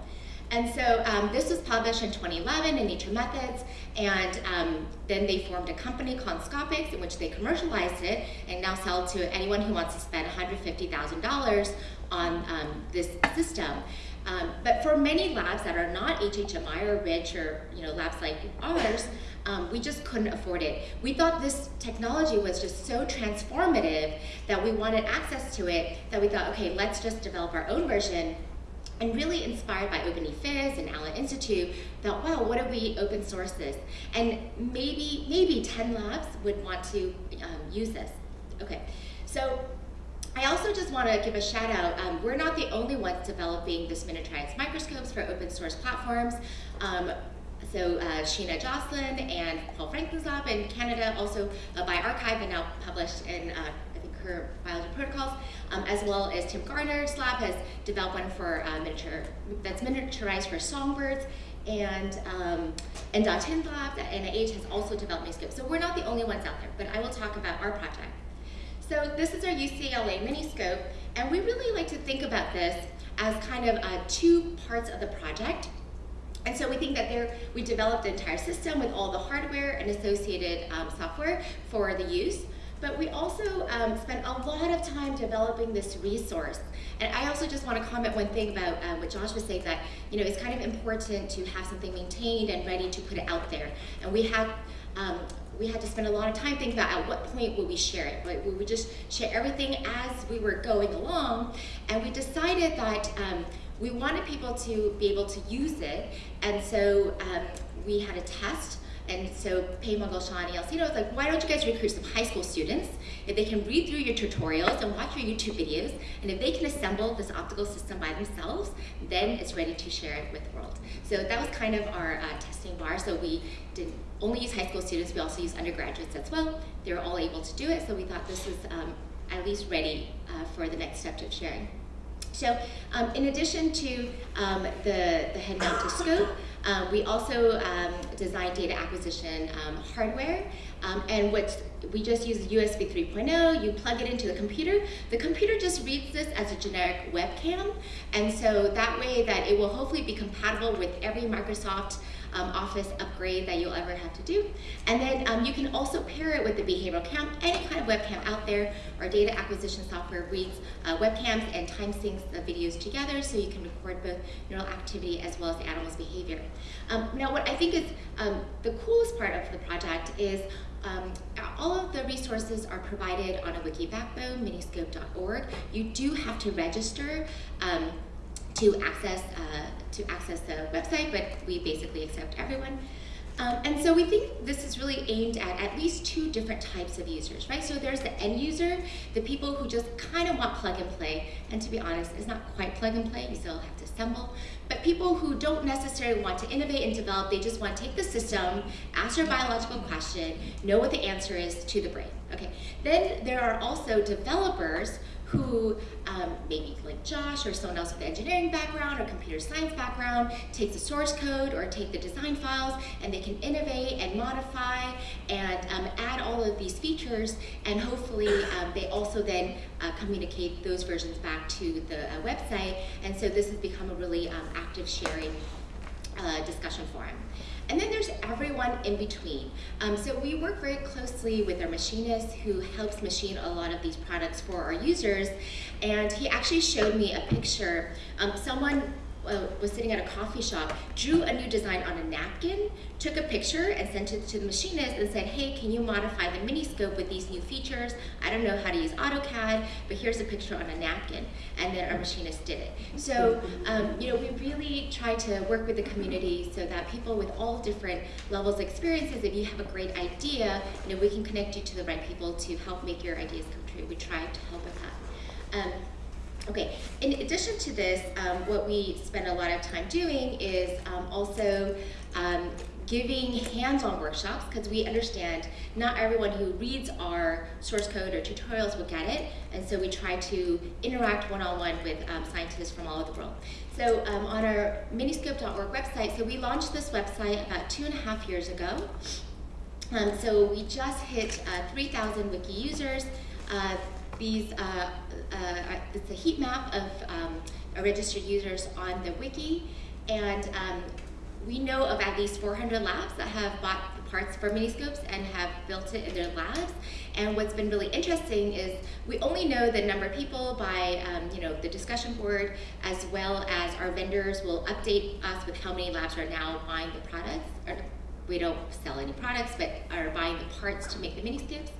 [SPEAKER 12] And so um, this was published in 2011 in Nature Methods, and um, then they formed a company called Inscopix in which they commercialized it and now sell to anyone who wants to spend $150,000 on um, this system. Um, but for many labs that are not HHMI or rich or you know labs like ours, um, we just couldn't afford it. We thought this technology was just so transformative that we wanted access to it that we thought, okay, let's just develop our own version and really inspired by Open Ephys and Allen Institute, thought, wow, what if we open source this? And maybe, maybe 10 labs would want to um, use this. Okay, so I also just want to give a shout out. Um, we're not the only ones developing this miniaturized microscopes for open source platforms. Um, so uh, Sheena Josselyn and Paul Frankland's lab in Canada, also uh, archive and now published in uh, I think, her biology protocols, um, as well as Tim Gardner's lab has developed one for uh, miniature, that's miniaturized for songbirds, and um, and Datin's lab at NIH has also developed Miniscope. So we're not the only ones out there, but I will talk about our project. So this is our UCLA Miniscope, and we really like to think about this as kind of uh, two parts of the project. And so we think that there, we developed the entire system with all the hardware and associated um, software for the use. but we also um, spent a lot of time developing this resource. And I also just want to comment one thing about uh, what Josh was saying that, you know, it's kind of important to have something maintained and ready to put it out there. And we have, um, we had to spend a lot of time thinking about at what point would we share it. Right? Would just share everything as we were going along? And we decided that um, we wanted people to be able to use it. And so um, we had a test and so Peyman Golshani and Alcino was like, why don't you guys recruit some high school students? If they can read through your tutorials and watch your YouTube videos, and if they can assemble this optical system by themselves, then it's ready to share it with the world. So that was kind of our uh, testing bar. So we didn't only use high school students, we also use undergraduates as well. They were all able to do it, so we thought this was um, at least ready uh, for the next step of sharing. So um, in addition to um, the, the head-mounted scope, <coughs> um, we also um, design data acquisition um, hardware, um, and what we just use USB 3.0. You plug it into the computer. The computer just reads this as a generic webcam, and so that way that it will hopefully be compatible with every Microsoft um, Office upgrade that you'll ever have to do. And then um, you can also pair it with the behavioral cam, any kind of webcam out there. Our data acquisition software reads uh, webcams and time syncs the videos together so you can record both neural activity as well as the animal's behavior. Um, now what I think is um, the coolest part of the project is um, all of the resources are provided on a wiki backbone, miniscope.org. You do have to register um, to access uh, to access the website, but we basically accept everyone. Um, and so we think this is really aimed at at least two different types of users, right? So there's the end user, the people who just kind of want plug and play, and to be honest, it's not quite plug and play, you still have to assemble. But people who don't necessarily want to innovate and develop, they just want to take the system, ask their biological question, know what the answer is to the brain, okay? Then there are also developers who um, maybe like Josh or someone else with engineering background or computer science background take the source code or take the design files and they can innovate and modify and um, add all of these features and hopefully um, they also then uh, communicate those versions back to the uh, website and so this has become a really um, active sharing uh, discussion forum. And then there's everyone in between. Um, so we work very closely with our machinist who helps machine a lot of these products for our users. And he actually showed me a picture. Um, someone uh, was sitting at a coffee shop, drew a new design on a napkin, took a picture and sent it to the machinist and said, hey, can you modify the mini scope with these new features? I don't know how to use AutoCAD, but here's a picture on a napkin. And then our machinist did it. So, um, you know, we really try to work with the community so that people with all different levels of experiences, if you have a great idea, you know, we can connect you to the right people to help make your ideas come true. We try to help with that. Um, Okay, in addition to this, um, what we spend a lot of time doing is um, also um, giving hands-on workshops because we understand not everyone who reads our source code or tutorials will get it, and so we try to interact one-on-one with um, scientists from all over the world. So um, on our miniscope.org website, so we launched this website about two and a half years ago. Um, so we just hit uh, 3,000 wiki users. Uh, these, uh, uh, it's a heat map of um, registered users on the wiki, and um, we know of at least 400 labs that have bought the parts for miniscopes and have built it in their labs. And what's been really interesting is we only know the number of people by um, you know the discussion board as well as our vendors will update us with how many labs are now buying the products. Or we don't sell any products, but are buying the parts to make the miniscopes.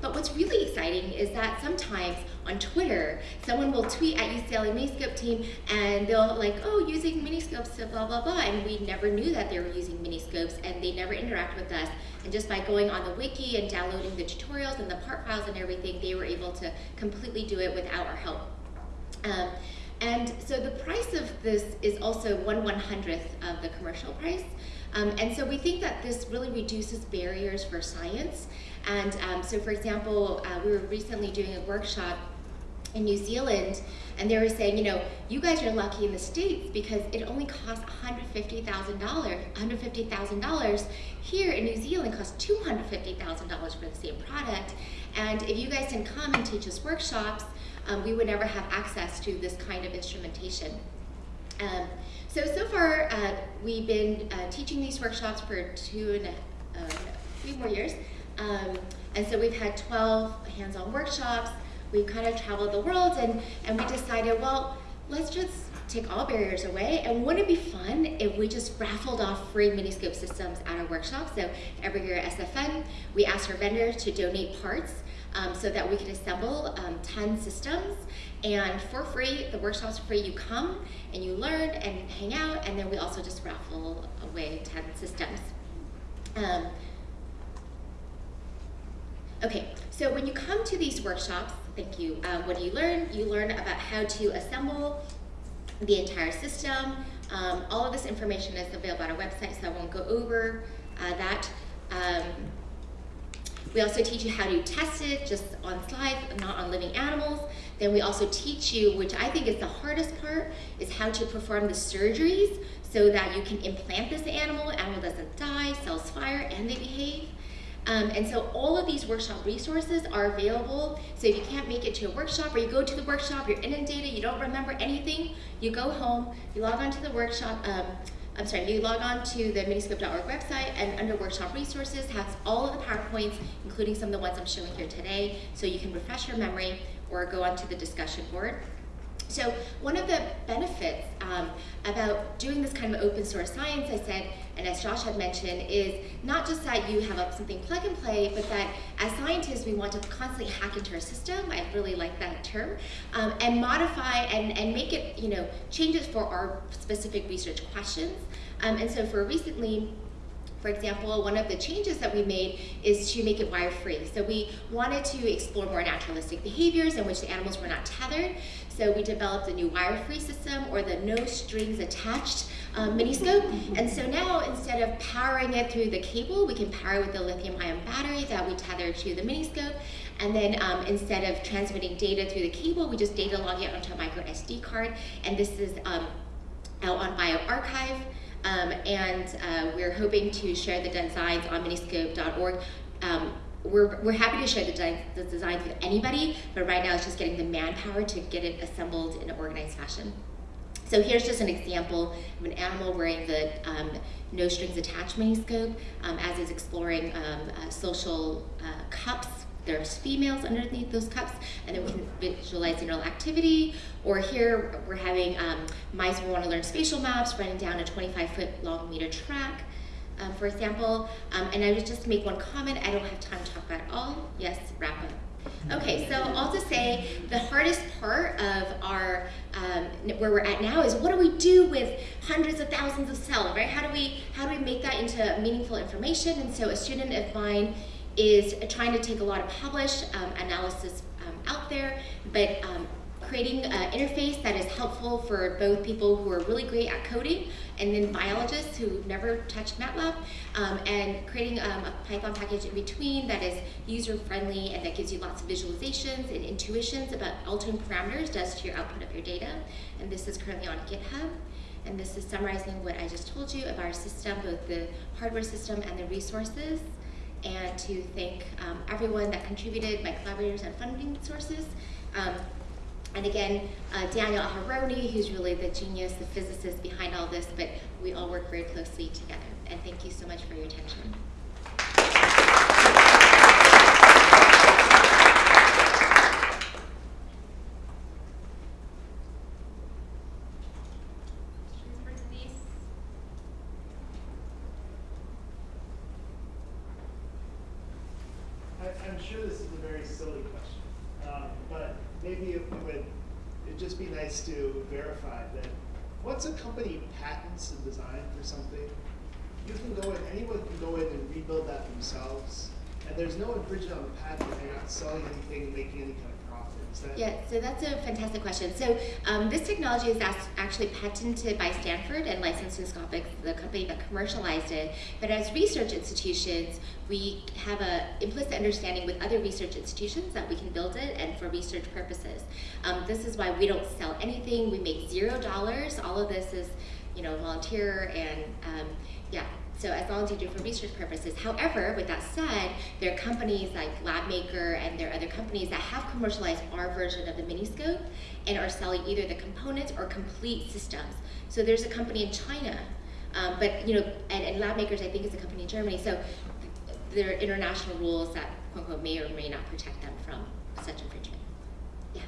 [SPEAKER 12] But what's really exciting is that sometimes on Twitter, someone will tweet at UCLA Miniscope team and they'll like, oh, using miniscopes blah, blah, blah. And we never knew that they were using miniscopes and they never interact with us. And just by going on the wiki and downloading the tutorials and the part files and everything, they were able to completely do it without our help. Um, and so the price of this is also one one hundredth of the commercial price. Um, and so we think that this really reduces barriers for science. And um, so for example, uh, we were recently doing a workshop in New Zealand, and they were saying, you know, you guys are lucky in the States because it only costs $150,000. $150,000 here in New Zealand costs $250,000 for the same product. And if you guys didn't come and teach us workshops, um, we would never have access to this kind of instrumentation. Um, so, so far, uh, we've been uh, teaching these workshops for two and a, uh, few more years. Um, And so we've had 12 hands-on workshops. We've kind of traveled the world and, and we decided, well, let's just take all barriers away. And wouldn't it be fun if we just raffled off free Miniscope systems at our workshops? So every year at SFN, we ask our vendors to donate parts um, so that we can assemble um, 10 systems. And for free, the workshop's free, you come and you learn and hang out, and then we also just raffle away 10 systems. Um, okay, so when you come to these workshops, thank you, um, what do you learn? You learn about how to assemble the entire system. Um, all of this information is available on our website, so I won't go over uh, that. Um, we also teach you how to test it just on slides, not on living animals. Then we also teach you, which I think is the hardest part, is how to perform the surgeries so that you can implant this animal, animal doesn't die, cells fire, and they behave. Um, and so all of these workshop resources are available. So if you can't make it to a workshop or you go to the workshop, you're inundated, you don't remember anything, you go home, you log on to the workshop, um, I'm sorry, you log on to the miniscope.org website and under workshop resources has all of the PowerPoints, including some of the ones I'm showing here today, so you can refresh your memory or go onto the discussion board. So one of the benefits um, about doing this kind of open source science, I said, and as Josh had mentioned, is not just that you have a, something plug and play, but that as scientists, we want to constantly hack into our system. I really like that term, um, and modify and, and make it, you know, changes for our specific research questions. Um, and so for recently, for example, one of the changes that we made is to make it wire-free. So we wanted to explore more naturalistic behaviors in which the animals were not tethered. So we developed a new wire-free system or the no strings attached um, miniscope. And so now instead of powering it through the cable, we can power it with the lithium ion battery that we tether to the miniscope. And then um, instead of transmitting data through the cable, we just data log it onto a micro SD card. And this is um, out on bioRxiv. Um, and uh, we're hoping to share the designs on miniscope.org. Um, we're, we're happy to share the, de the designs with anybody, but right now it's just getting the manpower to get it assembled in an organized fashion. So here's just an example of an animal wearing the um, no strings attached miniscope um, as it's exploring um, uh, social uh, cups there's females underneath those cups, and then we can visualize neural activity. Or here we're having um, mice who want to learn spatial maps, running down a 25 foot long meter track, um, for example. Um, and I would just make one comment. I don't have time to talk about all. Yes, wrap up. Okay, so all to say, the hardest part of our, um, where we're at now is what do we do with hundreds of thousands of cells, right? How do we, how do we make that into meaningful information? And so a student of mine is trying to take a lot of published um, analysis um, out there, but um, creating an interface that is helpful for both people who are really great at coding and then biologists who've never touched MATLAB, um, and creating um, a Python package in between that is user-friendly and that gives you lots of visualizations and intuitions about altering parameters does to your output of your data. And this is currently on GitHub. And this is summarizing what I just told you about our system, both the hardware system and the resources and to thank um, everyone that contributed, my collaborators and funding sources. Um, and again, uh, Daniel Aharoni, who's really the genius, the physicist behind all this, but we all work very closely together. And thank you so much for your attention.
[SPEAKER 11] I, I'm sure this is a very silly question, um, but maybe it would it'd just be nice to verify that once a company patents a design for something, you can go in, anyone can go in and rebuild that themselves, and there's no infringement on the patent, they're not selling anything, making any kind of
[SPEAKER 12] Yeah, so that's a fantastic question. So um, this technology is actually patented by Stanford and licensed to Inscopix, the company that commercialized it. But as research institutions, we have an implicit understanding with other research institutions that we can build it and for research purposes. Um, this is why we don't sell anything. We make zero dollars. All of this is, you know, volunteer and um, yeah, so as long as you do it for research purposes. However, with that said, there are companies like LabMaker and there are other companies that have commercialized our version of the Miniscope and are selling either the components or complete systems. So there's a company in China, um, but you know, and, and LabMakers I think is a company in Germany. So there are international rules that quote unquote may or may not protect them from such infringement. Yeah.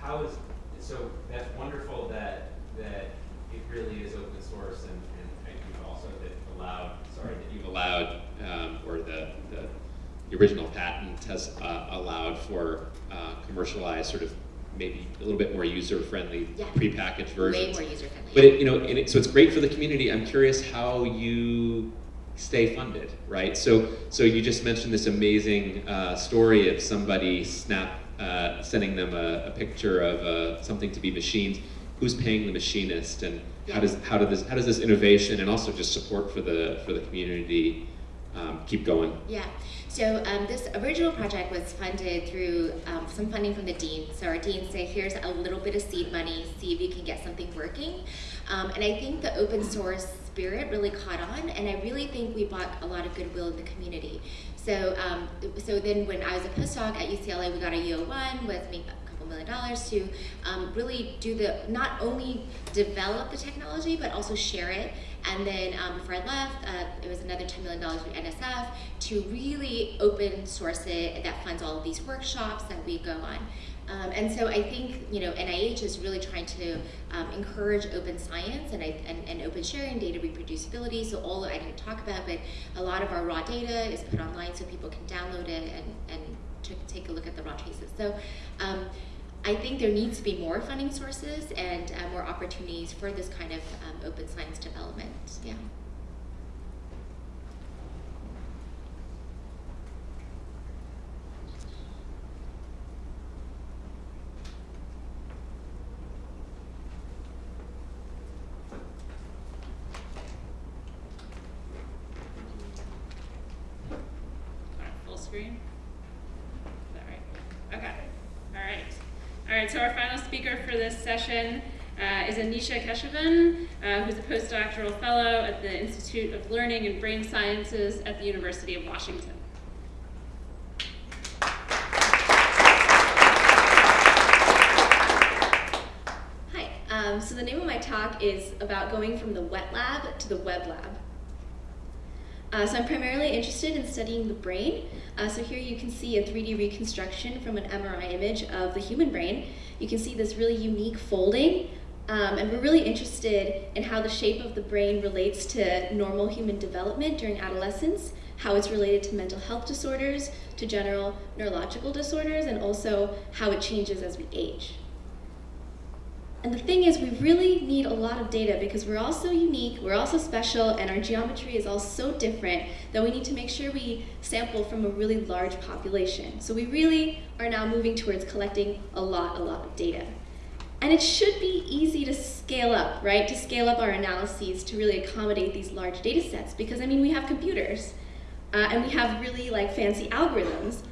[SPEAKER 6] How is, so that's wonderful that, that it really is open source and, and and you've also that allowed, sorry, that you've allowed, um, or the, the, the original patent has, uh, allowed for, uh, commercialized sort of maybe a little bit more user-friendly
[SPEAKER 12] Yeah.
[SPEAKER 6] prepackaged versions.
[SPEAKER 12] Way more user friendly.
[SPEAKER 6] But it, you know, it, so it's great for the community. I'm curious how you stay funded, right? So, so you just mentioned this amazing uh, story of somebody snap uh, sending them a, a picture of uh, something to be machined. Who's paying the machinist, and how does how does this how does this innovation and also just support for the for the community um, keep going?
[SPEAKER 12] Yeah. So um, this original project was funded through um, some funding from the dean. So our dean said, here's a little bit of seed money, see if you can get something working. Um, and I think the open source spirit really caught on, and I really think we bought a lot of goodwill in the community. So, um, so then when I was a postdoc at UCLA, we got a UO1 with million dollars to um, really do the, not only develop the technology, but also share it. And then um, before I left, uh, it was another $10 million from NSF to really open source it that funds all of these workshops that we go on. Um, and so I think you know NIH is really trying to um, encourage open science and, and, and, open sharing, data reproducibility. So all I didn't talk about, but a lot of our raw data is put online so people can download it and, and take a look at the raw traces. So um, I think there needs to be more funding sources and uh, more opportunities for this kind of um, open science development. Yeah.
[SPEAKER 1] Full screen? Is that right? Okay. All right. All right, so our final speaker for this session uh, is Anisha Keshavan, uh, who's a postdoctoral fellow at the Institute of Learning and Brain Sciences at the University of Washington.
[SPEAKER 13] Hi, um, so the name of my talk is about going from the wet lab to the web lab. Uh, so I'm primarily interested in studying the brain. Uh, so here you can see a 3D reconstruction from an MRI image of the human brain. You can see this really unique folding, um, and we're really interested in how the shape of the brain relates to normal human development during adolescence, how it's related to mental health disorders, to general neurological disorders, and also how it changes as we age. And the thing is, we really need a lot of data because we're all so unique, we're all so special, and our geometry is all so different that we need to make sure we sample from a really large population. So we really are now moving towards collecting a lot, a lot of data. And it should be easy to scale up, right? To scale up our analyses to really accommodate these large data sets because, I mean, we have computers uh, and we have really like fancy algorithms.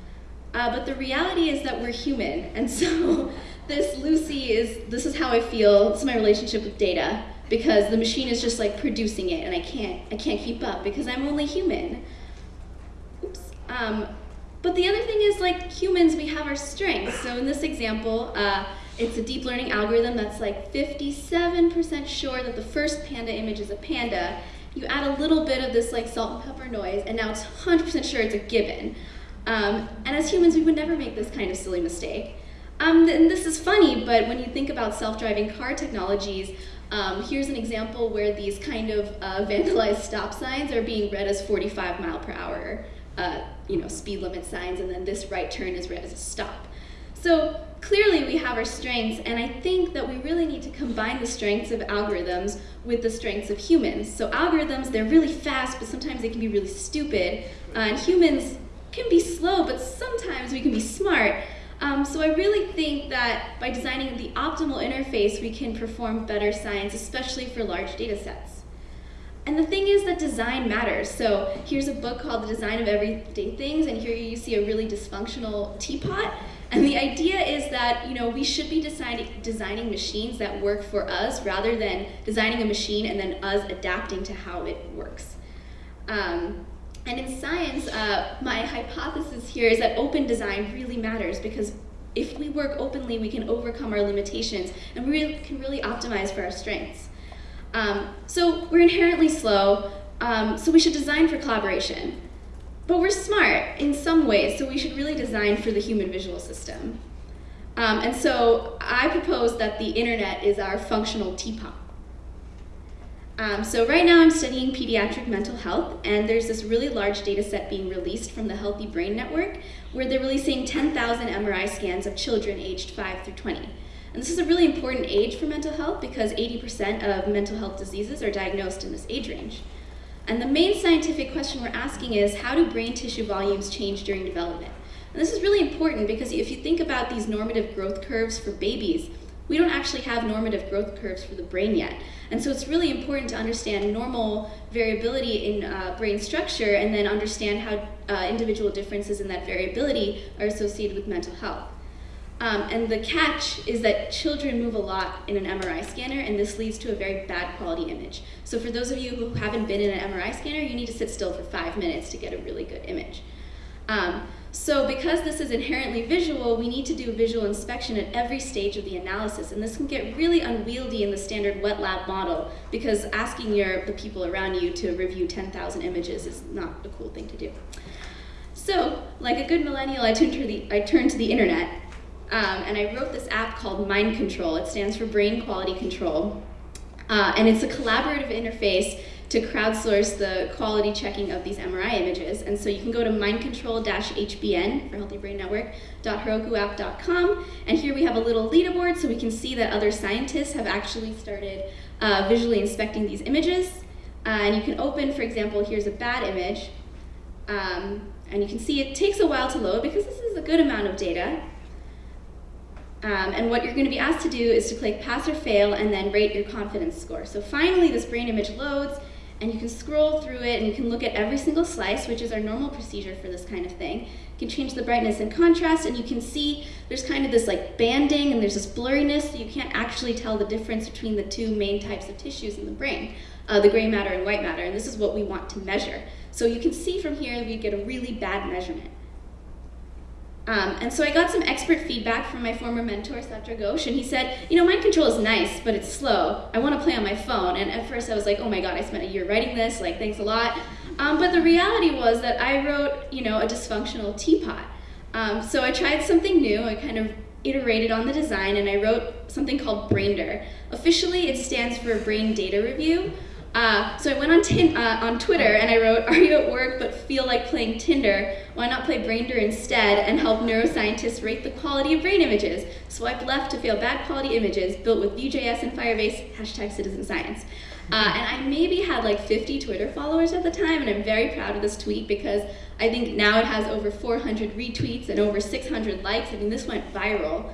[SPEAKER 13] Uh, but the reality is that we're human, and so <laughs> this Lucy is, this is how I feel, this is my relationship with data, because the machine is just like producing it, and I can't, I can't keep up because I'm only human. Oops. Um, but the other thing is like humans, we have our strengths. So in this example, uh, it's a deep learning algorithm that's like 57% sure that the first panda image is a panda. You add a little bit of this like salt and pepper noise, and now it's 100% sure it's a gibbon. Um, and as humans, we would never make this kind of silly mistake. Um, and this is funny, but when you think about self-driving car technologies, um, here's an example where these kind of uh, vandalized stop signs are being read as 45 mile per hour, uh, you know, speed limit signs, and then this right turn is read as a stop. So clearly we have our strengths, and I think that we really need to combine the strengths of algorithms with the strengths of humans. So algorithms, they're really fast, but sometimes they can be really stupid, uh, and humans can be slow, but sometimes we can be smart. Um, so I really think that by designing the optimal interface, we can perform better science, especially for large data sets. And the thing is that design matters. So here's a book called The Design of Everyday Things, and here you see a really dysfunctional teapot. And the idea is that you know we should be designing, designing machines that work for us rather than designing a machine and then us adapting to how it works. Um, and in science, uh, my hypothesis here is that open design really matters because if we work openly, we can overcome our limitations and we can really optimize for our strengths. Um, so we're inherently slow, um, so we should design for collaboration. but we're smart in some ways, so we should really design for the human visual system. Um, and so I propose that the internet is our functional teapot. Um, so right now I'm studying pediatric mental health, and there's this really large data set being released from the Healthy Brain Network, where they're releasing 10,000 MRI scans of children aged 5 through 20. And this is a really important age for mental health because 80% of mental health diseases are diagnosed in this age range. And the main scientific question we're asking is, how do brain tissue volumes change during development? And this is really important because if you think about these normative growth curves for babies, we don't actually have normative growth curves for the brain yet. And so it's really important to understand normal variability in uh, brain structure and then understand how uh, individual differences in that variability are associated with mental health. Um, and the catch is that children move a lot in an MRI scanner, and this leads to a very bad quality image. So for those of you who haven't been in an MRI scanner, you need to sit still for five minutes to get a really good image. Um, so because this is inherently visual, we need to do visual inspection at every stage of the analysis, and this can get really unwieldy in the standard wet lab model because asking your, the people around you to review 10,000 images is not a cool thing to do. So, like a good millennial, I turned to the, I turned to the internet, um, and I wrote this app called Mind Control. It stands for Brain Quality Control, uh, and it's a collaborative interface to crowdsource the quality checking of these MRI images. And so you can go to mindcontrol-hbn for Healthy Brain Network, and here we have a little leaderboard so we can see that other scientists have actually started uh, visually inspecting these images. Uh, and you can open, for example, here's a bad image, um, and you can see it takes a while to load because this is a good amount of data. Um, and what you're going to be asked to do is to click pass or fail and then rate your confidence score. So finally this brain image loads and you can scroll through it and you can look at every single slice, which is our normal procedure for this kind of thing. You can change the brightness and contrast and you can see there's kind of this like banding and there's this blurriness so you can't actually tell the difference between the two main types of tissues in the brain, uh, the gray matter and white matter, and this is what we want to measure. So you can see from here we get a really bad measurement. Um, and so I got some expert feedback from my former mentor, Satra Ghosh, and he said, you know, mind control is nice, but it's slow. I want to play on my phone. And at first I was like, oh my god, I spent a year writing this, like, thanks a lot. Um, but the reality was that I wrote, you know, a dysfunctional teapot. Um, so I tried something new. I kind of iterated on the design, and I wrote something called Braindr. Officially, it stands for Brain Data Review, uh, so I went on, tin, uh, on Twitter and I wrote, are you at work but feel like playing Tinder? Why not play Braindr instead and help neuroscientists rate the quality of brain images? Swipe left to feel bad quality images built with Vue.js and Firebase, hashtag citizen science. Uh, and I maybe had like 50 Twitter followers at the time, and I'm very proud of this tweet because I think now it has over 400 retweets and over 600 likes. I mean, this went viral.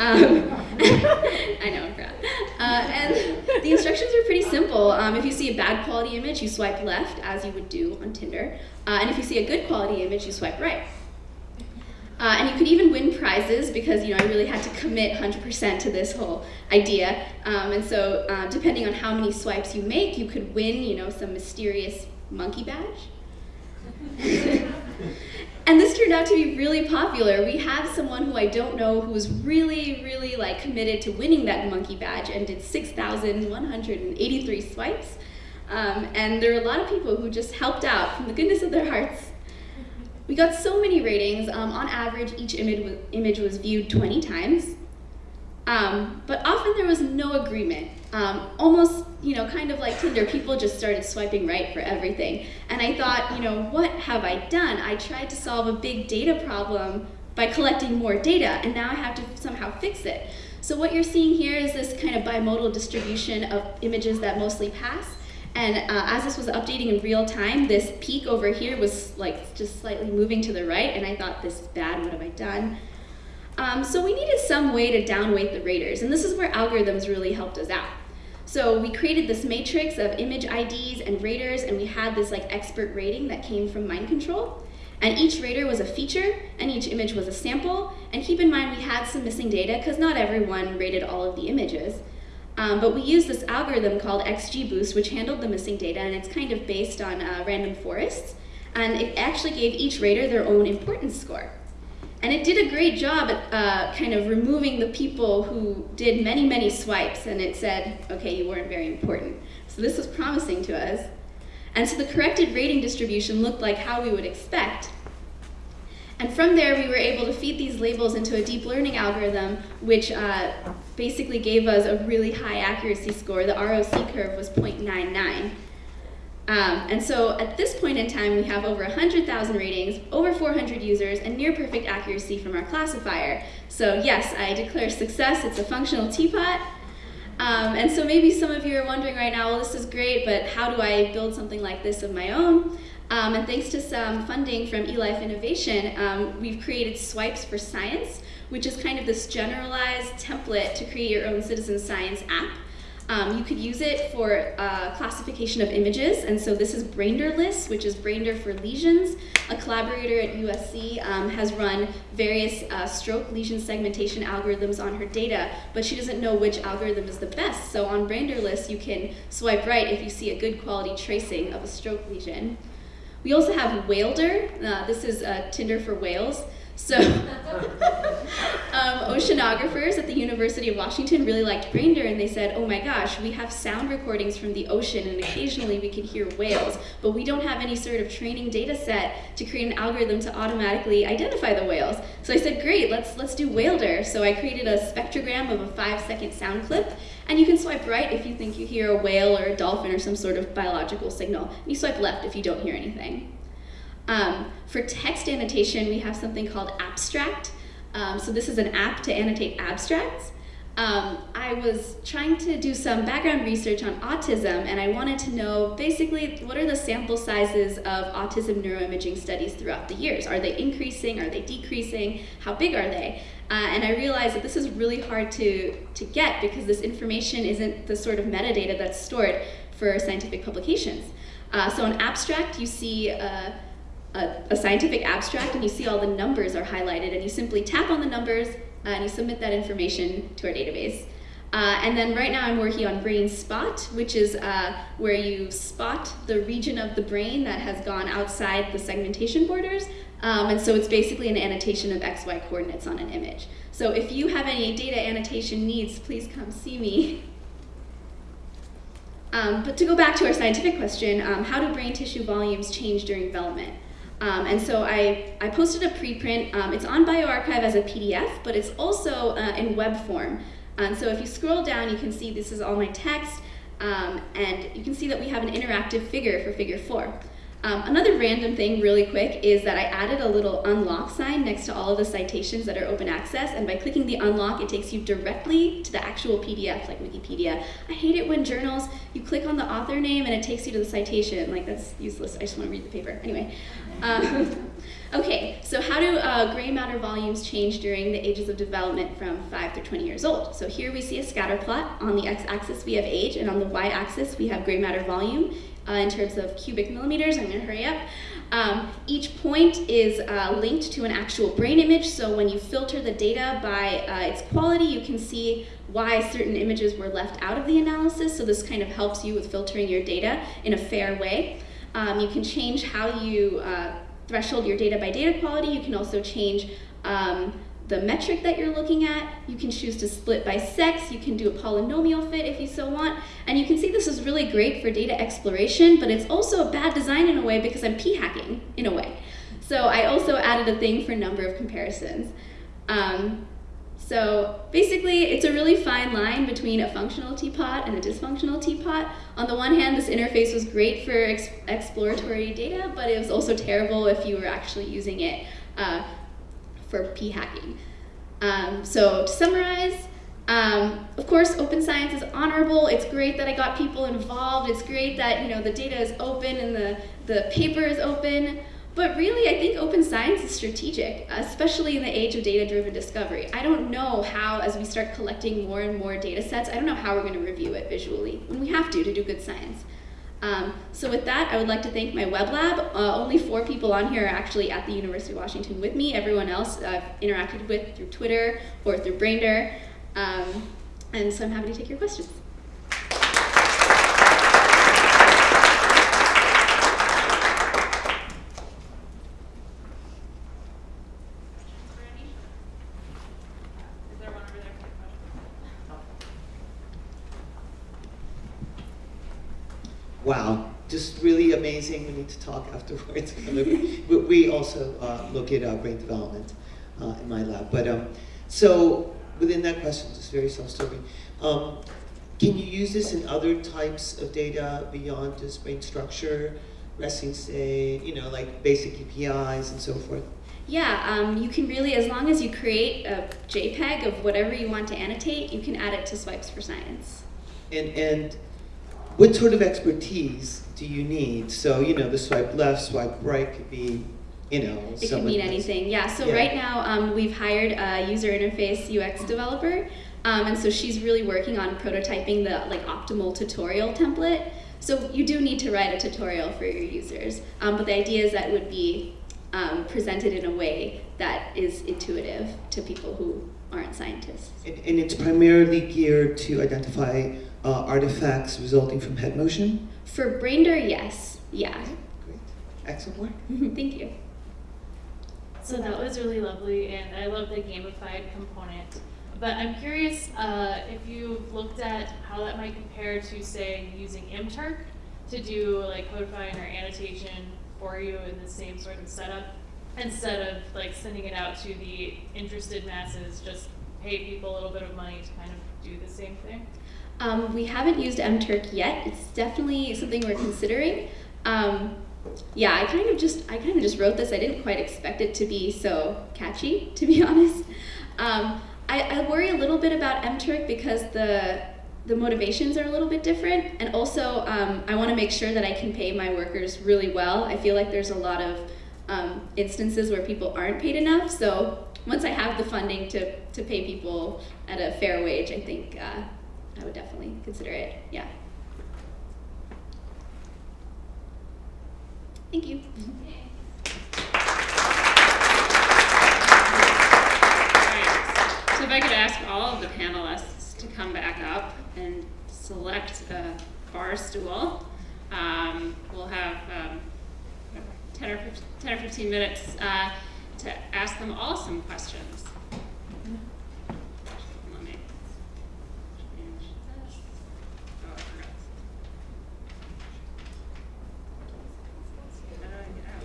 [SPEAKER 13] Um, <laughs> I know, I'm proud. Uh, and the instructions are pretty simple. Um, if you see a bad quality image, you swipe left, as you would do on Tinder. Uh, and if you see a good quality image, you swipe right. Uh, and you could even win prizes because you know I really had to commit 100% to this whole idea. Um, and so uh, depending on how many swipes you make, you could win you know some mysterious monkey badge. <laughs> And this turned out to be really popular. We had someone who I don't know who was really, really like committed to winning that monkey badge and did 6,183 swipes. Um, and there were a lot of people who just helped out from the goodness of their hearts. We got so many ratings. Um, on average, each image image was viewed 20 times. Um, but often there was no agreement. Um, almost, you know, kind of like Tinder, people just started swiping right for everything. And I thought, you know, what have I done? I tried to solve a big data problem by collecting more data, and now I have to somehow fix it. So what you're seeing here is this kind of bimodal distribution of images that mostly pass. And uh, as this was updating in real time, this peak over here was like just slightly moving to the right, and I thought, this is bad, what have I done? Um, so we needed some way to downweight the raters, and this is where algorithms really helped us out. So we created this matrix of image IDs and raters, and we had this like expert rating that came from mind control. And each rater was a feature, and each image was a sample. And keep in mind, we had some missing data because not everyone rated all of the images. Um, but we used this algorithm called XGBoost, which handled the missing data, and it's kind of based on uh, random forests. And it actually gave each rater their own importance score. And it did a great job at uh, kind of removing the people who did many, many swipes, and it said, okay, you weren't very important. So this was promising to us. And so the corrected rating distribution looked like how we would expect. And from there, we were able to feed these labels into a deep learning algorithm, which uh, basically gave us a really high accuracy score. The ROC curve was 0.99. Um, and so at this point in time, we have over 100,000 ratings, over 400 users, and near perfect accuracy from our classifier. So yes, I declare success. It's a functional teapot. Um, and so maybe some of you are wondering right now, well, this is great, but how do I build something like this of my own? Um, and thanks to some funding from eLife Innovation, um, we've created Swipes for Science, which is kind of this generalized template to create your own citizen science app. Um, you could use it for uh, classification of images, and so this is BrainderList, which is Braindr for lesions. A collaborator at USC um, has run various uh, stroke lesion segmentation algorithms on her data, but she doesn't know which algorithm is the best. So on BrainderList, you can swipe right if you see a good quality tracing of a stroke lesion. We also have Whaledr. Uh, this is uh, Tinder for whales. So, <laughs> um, oceanographers at the University of Washington really liked Braindr, and they said, oh my gosh, we have sound recordings from the ocean, and occasionally we can hear whales, but we don't have any sort of training data set to create an algorithm to automatically identify the whales. So I said, great, let's, let's do Whaledr. So I created a spectrogram of a five-second sound clip, and you can swipe right if you think you hear a whale or a dolphin or some sort of biological signal. And You swipe left if you don't hear anything. Um, for text annotation, we have something called Appstract. Um, so this is an app to annotate abstracts. Um, I was trying to do some background research on autism, and I wanted to know basically what are the sample sizes of autism neuroimaging studies throughout the years? Are they increasing? Are they decreasing? How big are they? Uh, and I realized that this is really hard to, to get because this information isn't the sort of metadata that's stored for scientific publications. Uh, so in appstract, you see uh, a, a, scientific abstract and you see all the numbers are highlighted and you simply tap on the numbers uh, and you submit that information to our database. Uh, and then right now I'm working on Brain Spot, which is uh, where you spot the region of the brain that has gone outside the segmentation borders. Um, and so it's basically an annotation of XY coordinates on an image. So if you have any data annotation needs, please come see me. Um, but to go back to our scientific question, um, how do brain tissue volumes change during development? Um, and so I, I posted a preprint. Um, it's on bioRxiv as a PDF, but it's also uh, in web form. And so if you scroll down, you can see this is all my text, um, and you can see that we have an interactive figure for figure four. Um, another random thing really quick is that I added a little unlock sign next to all of the citations that are open access, and by clicking the unlock, it takes you directly to the actual PDF, like Wikipedia. I hate it when journals, you click on the author name and it takes you to the citation. Like, that's useless. I just want to read the paper. Anyway. Um, <laughs> okay, so how do uh, gray matter volumes change during the ages of development from 5 to 20 years old? So here we see a scatter plot. On the x-axis we have age, and on the y-axis we have gray matter volume uh, in terms of cubic millimeters. I'm going to hurry up. Um, each point is uh, linked to an actual brain image, so when you filter the data by uh, its quality, you can see why certain images were left out of the analysis, so this kind of helps you with filtering your data in a fair way. Um, you can change how you uh, threshold your data by data quality. You can also change um, the metric that you're looking at. You can choose to split by sex. You can do a polynomial fit if you so want. And you can see this is really great for data exploration, but it's also a bad design in a way because I'm p-hacking in a way. So I also added a thing for number of comparisons. Um, so basically, it's a really fine line between a functional teapot and a dysfunctional teapot. On the one hand, this interface was great for ex exploratory data, but it was also terrible if you were actually using it uh, for p-hacking. Um, so to summarize, um, of course, open science is honorable. It's great that I got people involved. It's great that you know the data is open and the, the paper is open. But really, I think open science is strategic, especially in the age of data-driven discovery. I don't know how, as we start collecting more and more data sets, I don't know how we're going to review it visually, when we have to to do good science. Um, so with that, I would like to thank my web lab. Uh, only four people on here are actually at the University of Washington with me. Everyone else I've interacted with through Twitter or through Braindr. Um, and so I'm happy to take your questions.
[SPEAKER 8] Wow, just really amazing. We need to talk <laughs> afterwards. we, also uh, look at uh, brain development uh, in my lab. But um, so within that question, just very self-serving. Um, can you use this in other types of data beyond just brain structure, resting state, you know, like basic UPIs and so forth?
[SPEAKER 13] Yeah, um, you can really, as long as you create a JPEG of whatever you want to annotate, you can add it to Swipes for Science.
[SPEAKER 8] And, and what sort of expertise do you need? So, you know, the swipe left, swipe right could be, you know,
[SPEAKER 13] It could mean anything, yeah. So
[SPEAKER 8] Yeah.
[SPEAKER 13] right now, um, we've hired a user interface UX developer, um, and so she's really working on prototyping the like optimal tutorial template. So you do need to write a tutorial for your users, um, but the idea is that it would be um, presented in a way that is intuitive to people who aren't scientists.
[SPEAKER 8] And, and it's primarily geared to identify uh, artifacts resulting from head motion?
[SPEAKER 13] For Braindr, yes, yeah.
[SPEAKER 8] Great. Excellent work. <laughs>
[SPEAKER 13] Thank you.
[SPEAKER 14] So that was really lovely, and I love the gamified component. But I'm curious uh, if you've looked at how that might compare to, say, using MTurk to do like codifying or annotation for you in the same sort of setup, instead of like sending it out to the interested masses, just pay people a little bit of money to kind of do the same thing.
[SPEAKER 13] Um, we haven't used MTurk yet. It's definitely something we're considering. Um, yeah, I kind of just I kind of just wrote this. I didn't quite expect it to be so catchy, <laughs> to be honest. Um, I, I worry a little bit about MTurk because the the motivations are a little bit different, and also um, I want to make sure that I can pay my workers really well. I feel like there's a lot of um, instances where people aren't paid enough. So once I have the funding to to pay people at a fair wage, I think uh, I would definitely consider it. Yeah. Thank you.
[SPEAKER 1] Alright, so if I could ask all of the panelists to come back up and select a bar stool. Um, we'll have um, 10, or 15, 10 or 15 minutes uh, to ask them all some questions. Let me change this. Oh, I forgot. Uh, get out.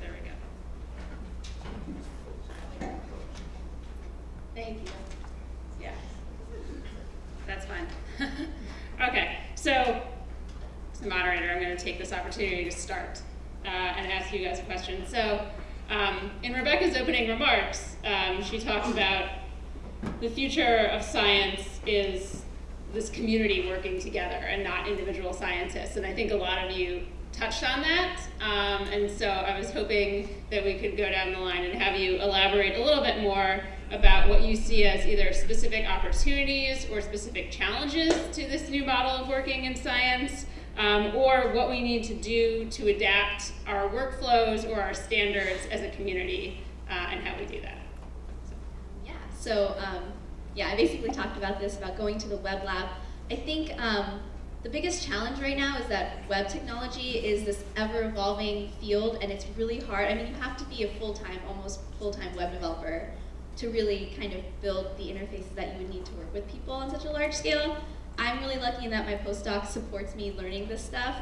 [SPEAKER 1] There we go.
[SPEAKER 2] Thank you. Yeah.
[SPEAKER 1] That's fine. okay, so as the moderator, I'm to take this opportunity to start uh, and ask you guys a question. So, um, in Rebecca's opening remarks, um, she talked about the future of science is this community working together and not individual scientists. And I think a lot of you touched on that. Um, and so I was hoping that we could go down the line and have you elaborate a little bit more about what you see as either specific opportunities or specific challenges to this new model of working in science, um, or what we need to do to adapt our workflows or our standards as a community uh, and how we do that.
[SPEAKER 13] Yeah. So um, yeah, I basically talked about this about going to the web lab. I think um, the biggest challenge right now is that web technology is this ever evolving field, and it's really hard. I mean, you have to be a full time, almost full time web developer to really kind of build the interfaces that you would need to work with people on such a large scale. I'm really lucky in that my postdoc supports me learning this stuff,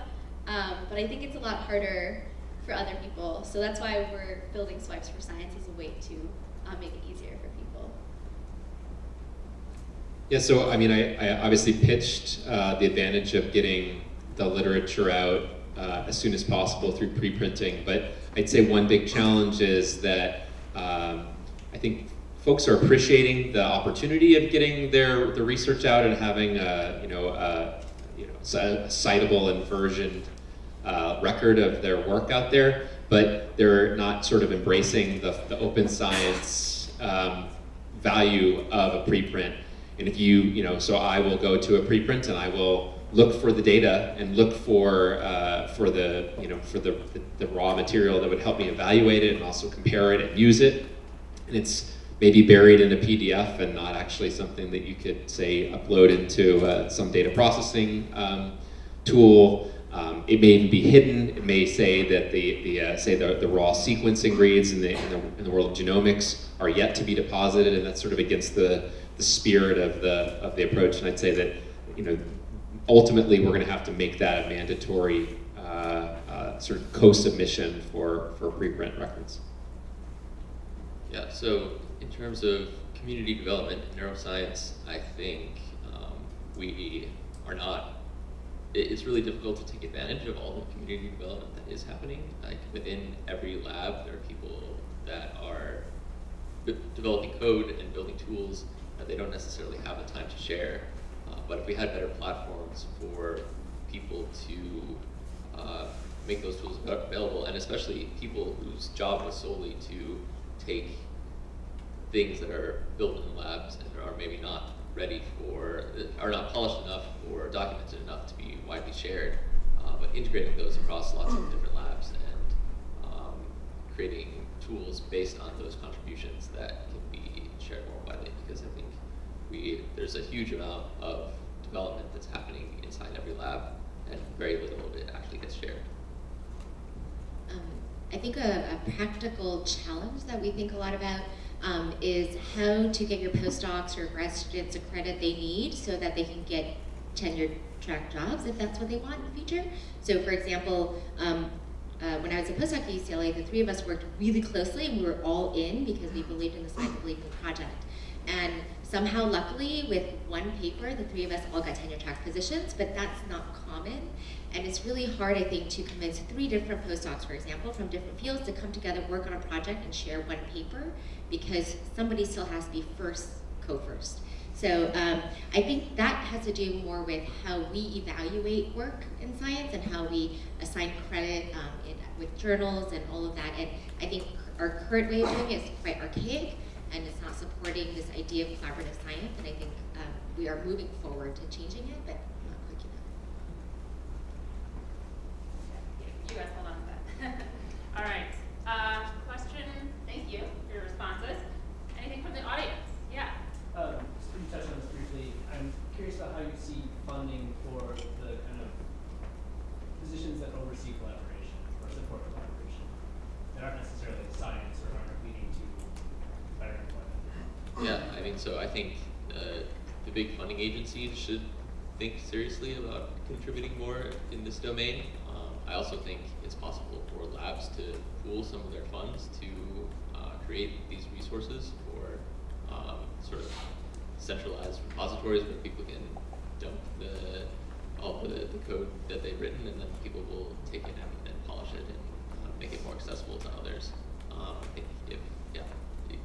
[SPEAKER 13] um, but I think it's a lot harder for other people. So that's why we're building Swipes for Science as a way to uh, make it easier for people.
[SPEAKER 6] Yeah, so I mean, I, I obviously pitched uh, the advantage of getting the literature out uh, as soon as possible through pre-printing, but I'd say one big challenge is that um, I think folks are appreciating the opportunity of getting their the research out and having a, you know a, you know a citable and versioned uh, record of their work out there, but they're not sort of embracing the, the open science um, value of a preprint. And if you, you know, so I will go to a preprint and I will look for the data and look for uh, for the, you know, for the, the, the raw material that would help me evaluate it and also compare it and use it. And it's maybe buried in a PDF and not actually something that you could say upload into uh, some data processing um, tool. Um, it may even be hidden. It may say that the, the uh, say the, the raw sequencing reads in the, in the in the world of genomics are yet to be deposited, and that's sort of against the the spirit of the of the approach. And I'd say that you know ultimately, we're going to have to make that a mandatory uh, uh, sort of co-submission for, for preprint records.
[SPEAKER 3] Yeah, so in terms of community development in neuroscience, I think um, we are not, it's really difficult to take advantage of all the community development that is happening. Like within every lab, there are people that are developing code and building tools that they don't necessarily have the time to share. Uh, but if we had better platforms for people to uh, make those tools available, and especially people whose job was solely to take things that are built in the labs and are maybe not ready for, are not polished enough or documented enough to be widely shared, uh, but integrating those across lots of different labs and um, creating tools based on those contributions that can be shared more widely because I think we, there's a huge amount of development that's happening inside every lab and very little of it actually gets shared.
[SPEAKER 12] Um, I think a, a practical challenge that we think a lot about um, is how to get your postdocs or grad students the credit they need so that they can get tenure track jobs if that's what they want in the future. So for example, um, uh, when I was a postdoc at UCLA, the three of us worked really closely and we were all in because we believed in the science, believed in project. And somehow, luckily, with one paper, the three of us all got tenure track positions, but that's not common. And it's really hard, I think, to convince three different postdocs, for example, from different fields to come together, work on a project, and share one paper, because somebody still has to be first, co-first. So um, I think that has to do more with how we evaluate work in science and how we assign credit um, in, with journals and all of that. And I think our current way of doing it is quite archaic, and it's not supporting this idea of collaborative science. And I think um, we are moving forward to changing it, but not quick enough.
[SPEAKER 1] You guys hold on to that. <laughs> All right. Uh, question, thank you for your responses. Anything from the audience? Yeah.
[SPEAKER 15] Um, just you touched on this briefly. I'm curious about how you see funding for the kind of positions that oversee collaboration or support collaboration that aren't necessarily science or aren't leading to better employment.
[SPEAKER 3] Yeah, I mean, so I think uh, the big funding agencies should think seriously about contributing more in this domain. I also think it's possible for labs to pool some of their funds to uh, create these resources for um, sort of centralized repositories where people can dump the all the, the code that they've written and then people will take it and, and polish it and uh, make it more accessible to others. Um, I think if, yeah,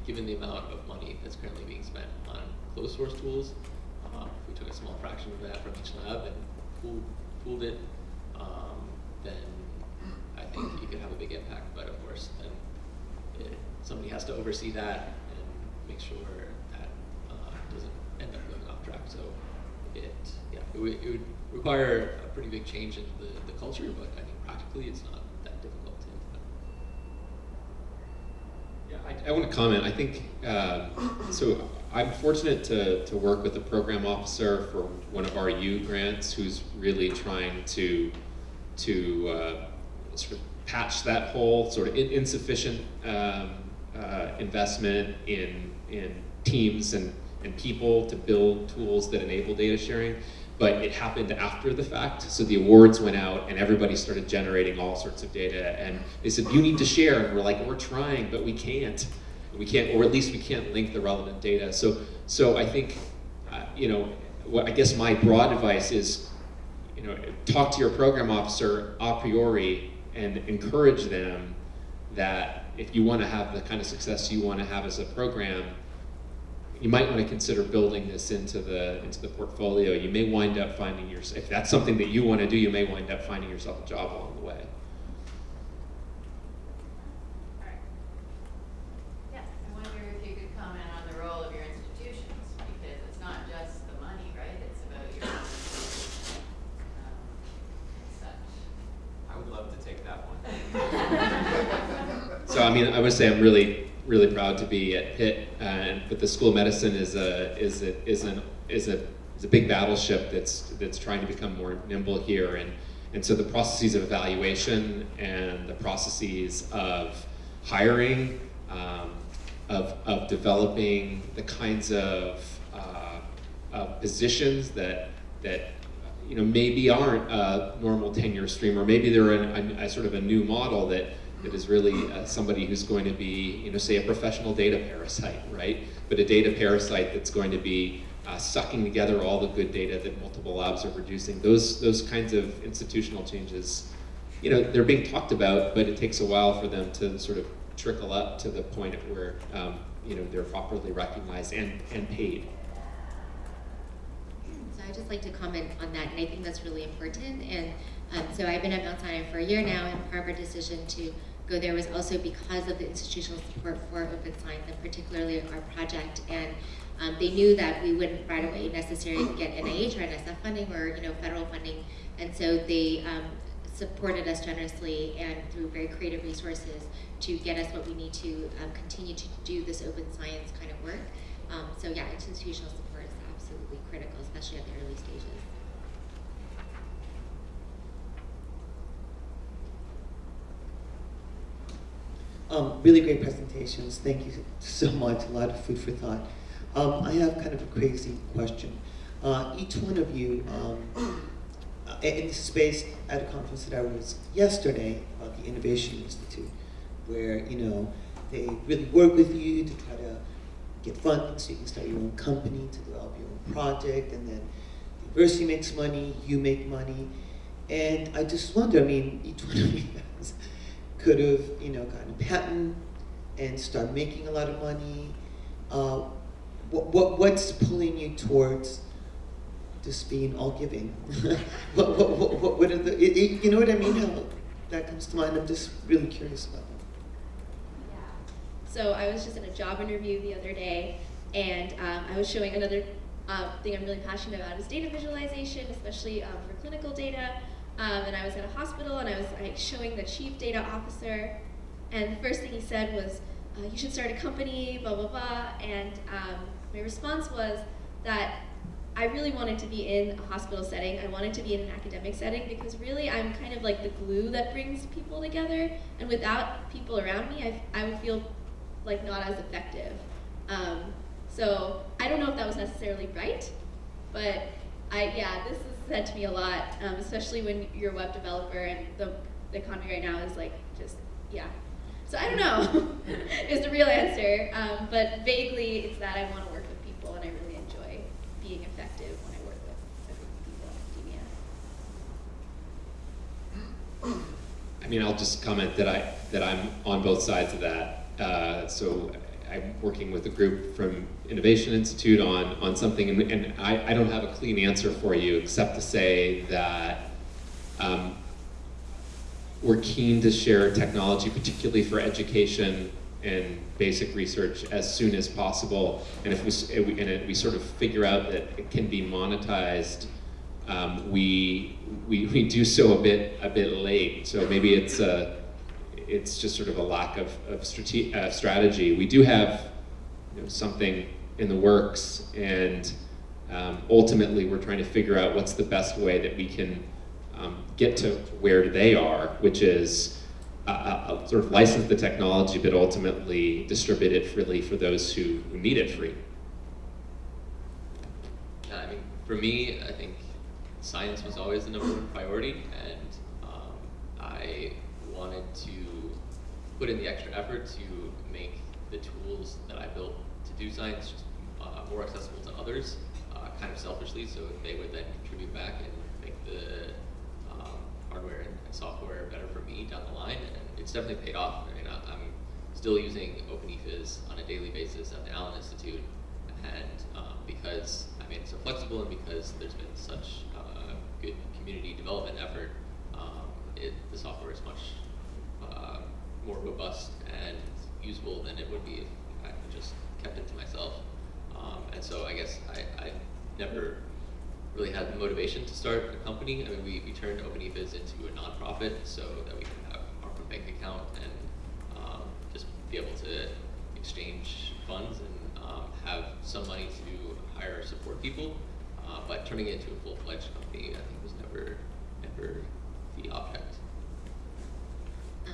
[SPEAKER 3] given the amount of money that's currently being spent on closed source tools, uh, if we took a small fraction of that from each lab and pooled, pooled it, um, then I think you could have a big impact. But of course, then it, somebody has to oversee that and make sure that uh, doesn't end up going off track. So it, yeah, it would, it would require a pretty big change in the, the culture, but I think practically it's not that difficult to implement.
[SPEAKER 6] Yeah, I, I want to comment. I think um, so. I'm fortunate to, to work with a program officer for one of our U grants who's really trying to to uh, sort of patch that whole sort of in, insufficient um, uh, investment in in teams and, and people to build tools that enable data sharing. But it happened after the fact, so the awards went out and everybody started generating all sorts of data. And they said, "You need to share," and we're like, "We're trying, but we can't." we can't, or at least we can't link the relevant data. So, so I think, uh, you know, I guess my broad advice is, you know, talk to your program officer a priori and encourage them that if you want to have the kind of success you want to have as a program, you might want to consider building this into the into the portfolio. You may wind up finding yourself, if that's something that you want to do, you may wind up finding yourself a job along the way.
[SPEAKER 5] I wonder if you could comment on the role of your institutions, because it's not just the money, right? It's about your, um, such.
[SPEAKER 6] I would love to take that one. so I mean, I would say I'm really, really proud to be at Pitt, and but the School of Medicine is a is a is an is a is a big battleship that's that's trying to become more nimble here, and and so the processes of evaluation and the processes of hiring, um, of of developing the kinds of uh, of positions that that you know, maybe aren't a normal tenure stream, or maybe they're a, a sort of a new model that, that is really uh, somebody who's going to be, you know, say a professional data parasite, right? But a data parasite that's going to be uh, sucking together all the good data that multiple labs are producing. Those, those kinds of institutional changes, you know, they're being talked about, but it takes a while for them to sort of trickle up to the point at where, um, you know, they're properly recognized and, and paid.
[SPEAKER 12] So I'd just like to comment on that, and I think that's really important. And um, so I've been at Mount Sinai for a year now, and part of our decision to go there was also because of the institutional support for open science, and particularly our project. And um, they knew that we wouldn't right away necessarily get NIH or NSF funding or you know federal funding, and so they um, supported us generously and through very creative resources to get us what we need to um, continue to do this open science kind of work. Um, so yeah, institutional support is absolutely critical, especially at the early stages.
[SPEAKER 8] Um, really great presentations. Thank you so much. A lot of food for thought. Um, I have kind of a crazy question. Uh, each one of you, um, in this space at a conference that I was yesterday about the Innovation Institute, where you know they really work with you to try to get funding so you can start your own company to develop your own project, and then the university makes money, you make money, and I just wonder. I mean, each one of you could have, you know, gotten a patent and start making a lot of money. Uh, what, what, what's pulling you towards just being all giving? <laughs> what, what, what, what, are the, it, it, you know what I mean? How that comes to mind. I'm just really curious about that.
[SPEAKER 13] So I was just in a job interview the other day, and um, I was showing another uh, thing I'm really passionate about is data visualization, especially um, for clinical data. Um, and I was at a hospital and I was like, showing the chief data officer, and the first thing he said was, uh, "You should start a company," blah blah blah. And um, my response was that I really wanted to be in a hospital setting. I wanted to be in an academic setting because really I'm kind of like the glue that brings people together. And without people around me, I, I would feel like not as effective. Um, so I don't know if that was necessarily right, but I yeah, this is said to me a lot, um, especially when you're a web developer and the, the economy right now is like just yeah. So I don't know <laughs> is the real answer, um, but vaguely it's that I want to work with people and I really enjoy being effective when I work with, people in academia.
[SPEAKER 6] I mean, I'll just comment that I that I'm on both sides of that. Uh, so I'm working with a group from Innovation Institute on, on something, and, and I, I don't have a clean answer for you except to say that um, we're keen to share technology, particularly for education and basic research as soon as possible. And if we, and we sort of figure out that it can be monetized, um, we, we, we do so a bit, a bit late. So maybe it's a, it's just sort of a lack of, of strate uh, strategy. We do have you know, something in the works, and um, ultimately we're trying to figure out what's the best way that we can um, get to where they are, which is uh, uh, sort of license the technology, but ultimately distribute it freely for those who, who need it free.
[SPEAKER 3] Yeah, I mean, for me, I think science was always the number one priority, and um, I wanted to put in the extra effort to make the tools that I built to do science uh, more accessible to others, uh, kind of selfishly, so they would then contribute back and make the um, hardware and, software better for me down the line, and it's definitely paid off. I mean, I, am still using Open Ephys on a daily basis at the Allen Institute, and um, because I made it so flexible and because there's been such uh, good community development effort, um, it, the software is much more robust and usable than it would be if I just kept it to myself. Um, and so I guess I, I, never really had the motivation to start a company. I mean, we, we turned Open Ephys into a nonprofit so that we can have our own bank account and um, just be able to exchange funds and um, have some money to hire support people. Uh, but turning it into a full-fledged company, I think was never, never the object.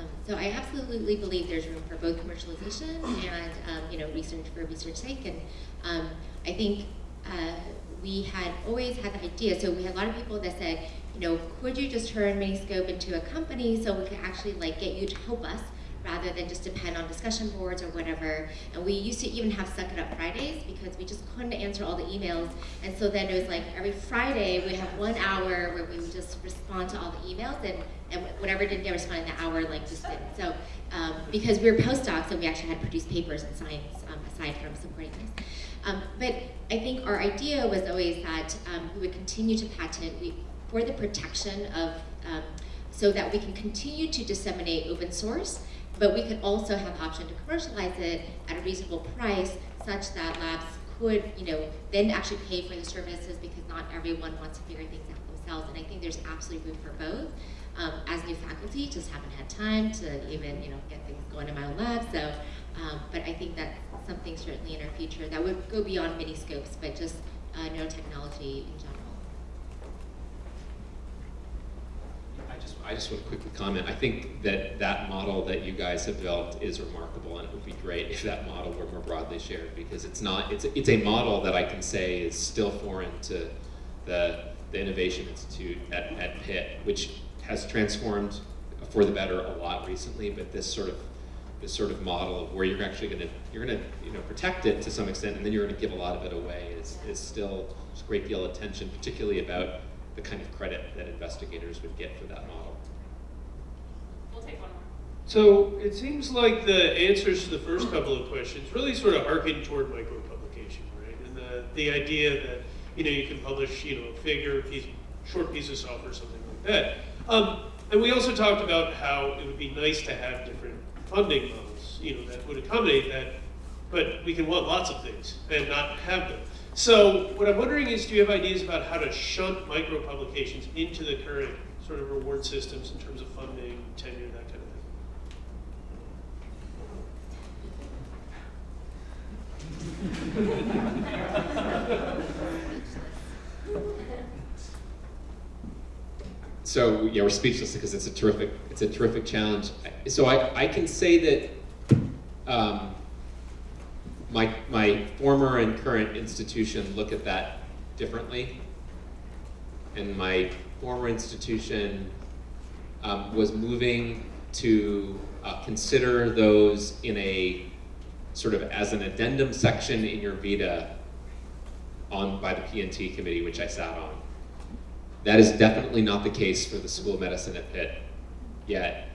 [SPEAKER 12] Um, so I absolutely believe there's room for both commercialization and um, you know research for research sake, and um, I think uh, we had always had the idea, so we had a lot of people that said, you know, could you just turn Miniscope into a company so we could actually like get you to help us rather than just depend on discussion boards or whatever. And we used to even have Suck It Up Fridays because we just couldn't answer all the emails. And so then it was like every Friday we have one hour where we would just respond to all the emails and, and whatever didn't get responded in the hour, like just didn't. So um, because we were postdocs and we actually had produced papers in science um, aside from supporting this. Um, but I think our idea was always that um, we would continue to patent we, for the protection of, um, so that we can continue to disseminate open source, but we could also have option to commercialize it at a reasonable price such that labs could, you know, then actually pay for the services because not everyone wants to figure things out themselves. And I think there's absolutely room for both. Um, as new faculty, just haven't had time to even, you know, get things going in my own lab. So, um, but I think that's something certainly in our future that would go beyond Miniscopes, but just uh, nanotechnology in general.
[SPEAKER 6] I just, I just want to quickly comment. I think that that model that you guys have built is remarkable, and it would be great if that model were more broadly shared because it's not. It's a, it's a model that I can say is still foreign to the the Innovation Institute at, at Pitt, which has transformed for the better a lot recently. But this sort of this sort of model of where you're actually going to you're going to you know protect it to some extent, and then you're going to give a lot of it away is is still a great deal of attention, particularly about the kind of credit that investigators would get for that model.
[SPEAKER 1] We'll take one more.
[SPEAKER 16] So it seems like the answers to the first couple of questions really sort of harken toward micropublication, right? And the, the idea that, you know, you can publish, you know, a figure, a piece, short piece of software, something like that. Um, and we also talked about how it would be nice to have different funding models, you know, that would accommodate that, but we can want lots of things and not have them. So what I'm wondering is, do you have ideas about how to shunt micro-publications into the current sort of reward systems in terms of funding, tenure, that kind of <laughs>
[SPEAKER 6] So yeah, we're speechless because it's a terrific, it's a terrific challenge. So I, I can say that um, my, my former and current institution look at that differently. And my former institution um, was moving to uh, consider those in a sort of as an addendum section in your Vita on by the PNT committee, which I sat on. That is definitely not the case for the School of Medicine at Pitt yet.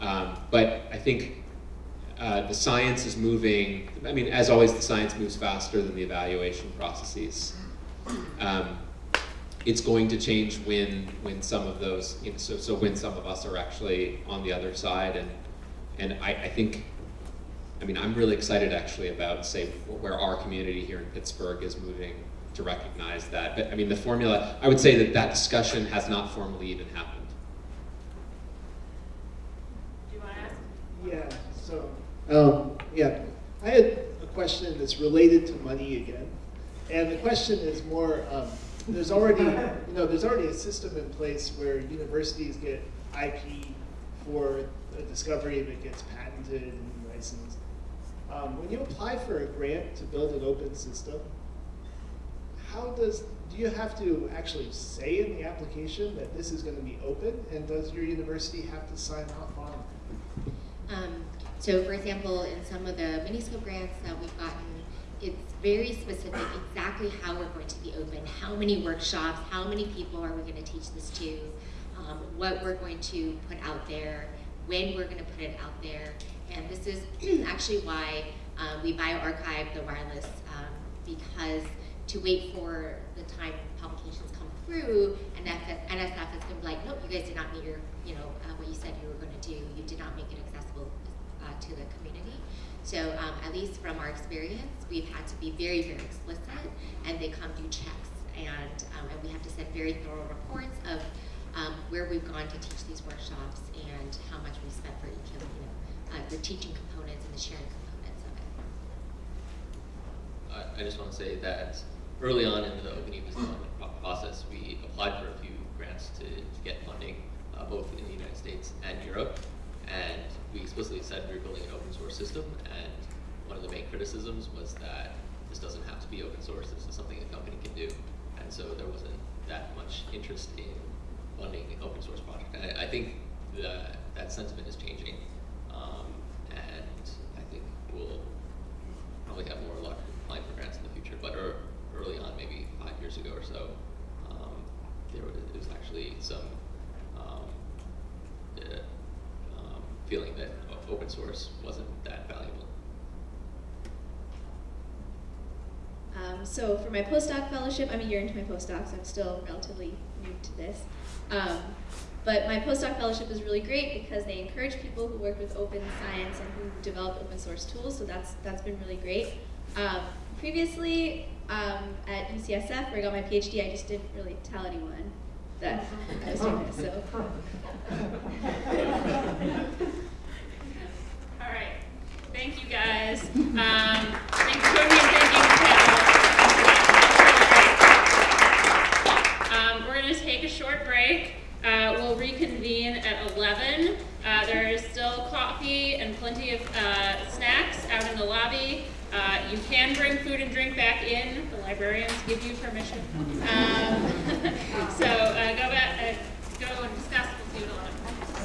[SPEAKER 6] Um, but I think uh, the science is moving, I mean, as always, the science moves faster than the evaluation processes. Um, it's going to change when, when some of those, you know, so, so when some of us are actually on the other side. And, and I, I think, I mean, I'm really excited actually about, say, where our community here in Pittsburgh is moving to recognize that. But I mean, the formula, I would say that that discussion has not formally even happened.
[SPEAKER 1] Do you want to ask?
[SPEAKER 11] Yeah, so, um, yeah, I had a question that's related to money again. And the question is more, um, there's already, you know, there's already a system in place where universities get IP for a discovery that gets patented and licensed. Um, when you apply for a grant to build an open system, how does, do you have to actually say in the application that this is going to be open? And does your university have to sign off on it?
[SPEAKER 12] Um, so for example, in some of the Miniscope grants that we've gotten, it's very specific exactly how we're going to be open, how many workshops, how many people are we going to teach this to, um, what we're going to put out there, when we're going to put it out there. And this is <clears throat> actually why um, we bioRxiv the wireless um, because to wait for the time publications come through, and NSF has been like, nope, you guys did not meet your, you know, uh, what you said you were going to do. You did not make it accessible uh, to the community. So um, at least from our experience, we've had to be very, very explicit, and they come do checks, and, um, and we have to send very thorough reports of um, where we've gone to teach these workshops and how much we spent for each of you know, uh, the teaching components and the sharing components of it.
[SPEAKER 3] I, I just want to say that early on in the open development process, we applied for a few grants to, to get funding, uh, both in the United States and Europe. And we explicitly said we were building an open source system, and one of the main criticisms was that this doesn't have to be open source. This is something a company can do, and so there wasn't that much interest in funding an open source project. I, I think that that sentiment is changing, um, and I think we'll probably have more luck applying for grants in the future. But er, early on, maybe five years ago or so, um, there was, there was actually some um, uh, um, feeling that o- open source wasn't that valuable.
[SPEAKER 13] Um, so for my postdoc fellowship, I'm a year into my postdoc, so I'm still relatively new to this. Um, but my postdoc fellowship is really great because they encourage people who work with open science and who develop open source tools. So that's that's been really great. Um, previously um, at UCSF, where I got my PhD, I just didn't really tell anyone that I was doing this. So <laughs>
[SPEAKER 1] All right. Thank you guys. Um, you, Toby, and thank you, Cal. Um, we're going to take a short break. Uh, we'll reconvene at 11. Uh, there is still coffee and plenty of uh, snacks out in the lobby. Uh, you can bring food and drink back in. The librarians give you permission. Um, <laughs> so uh, go back, uh, go and discuss. We'll see you at 11.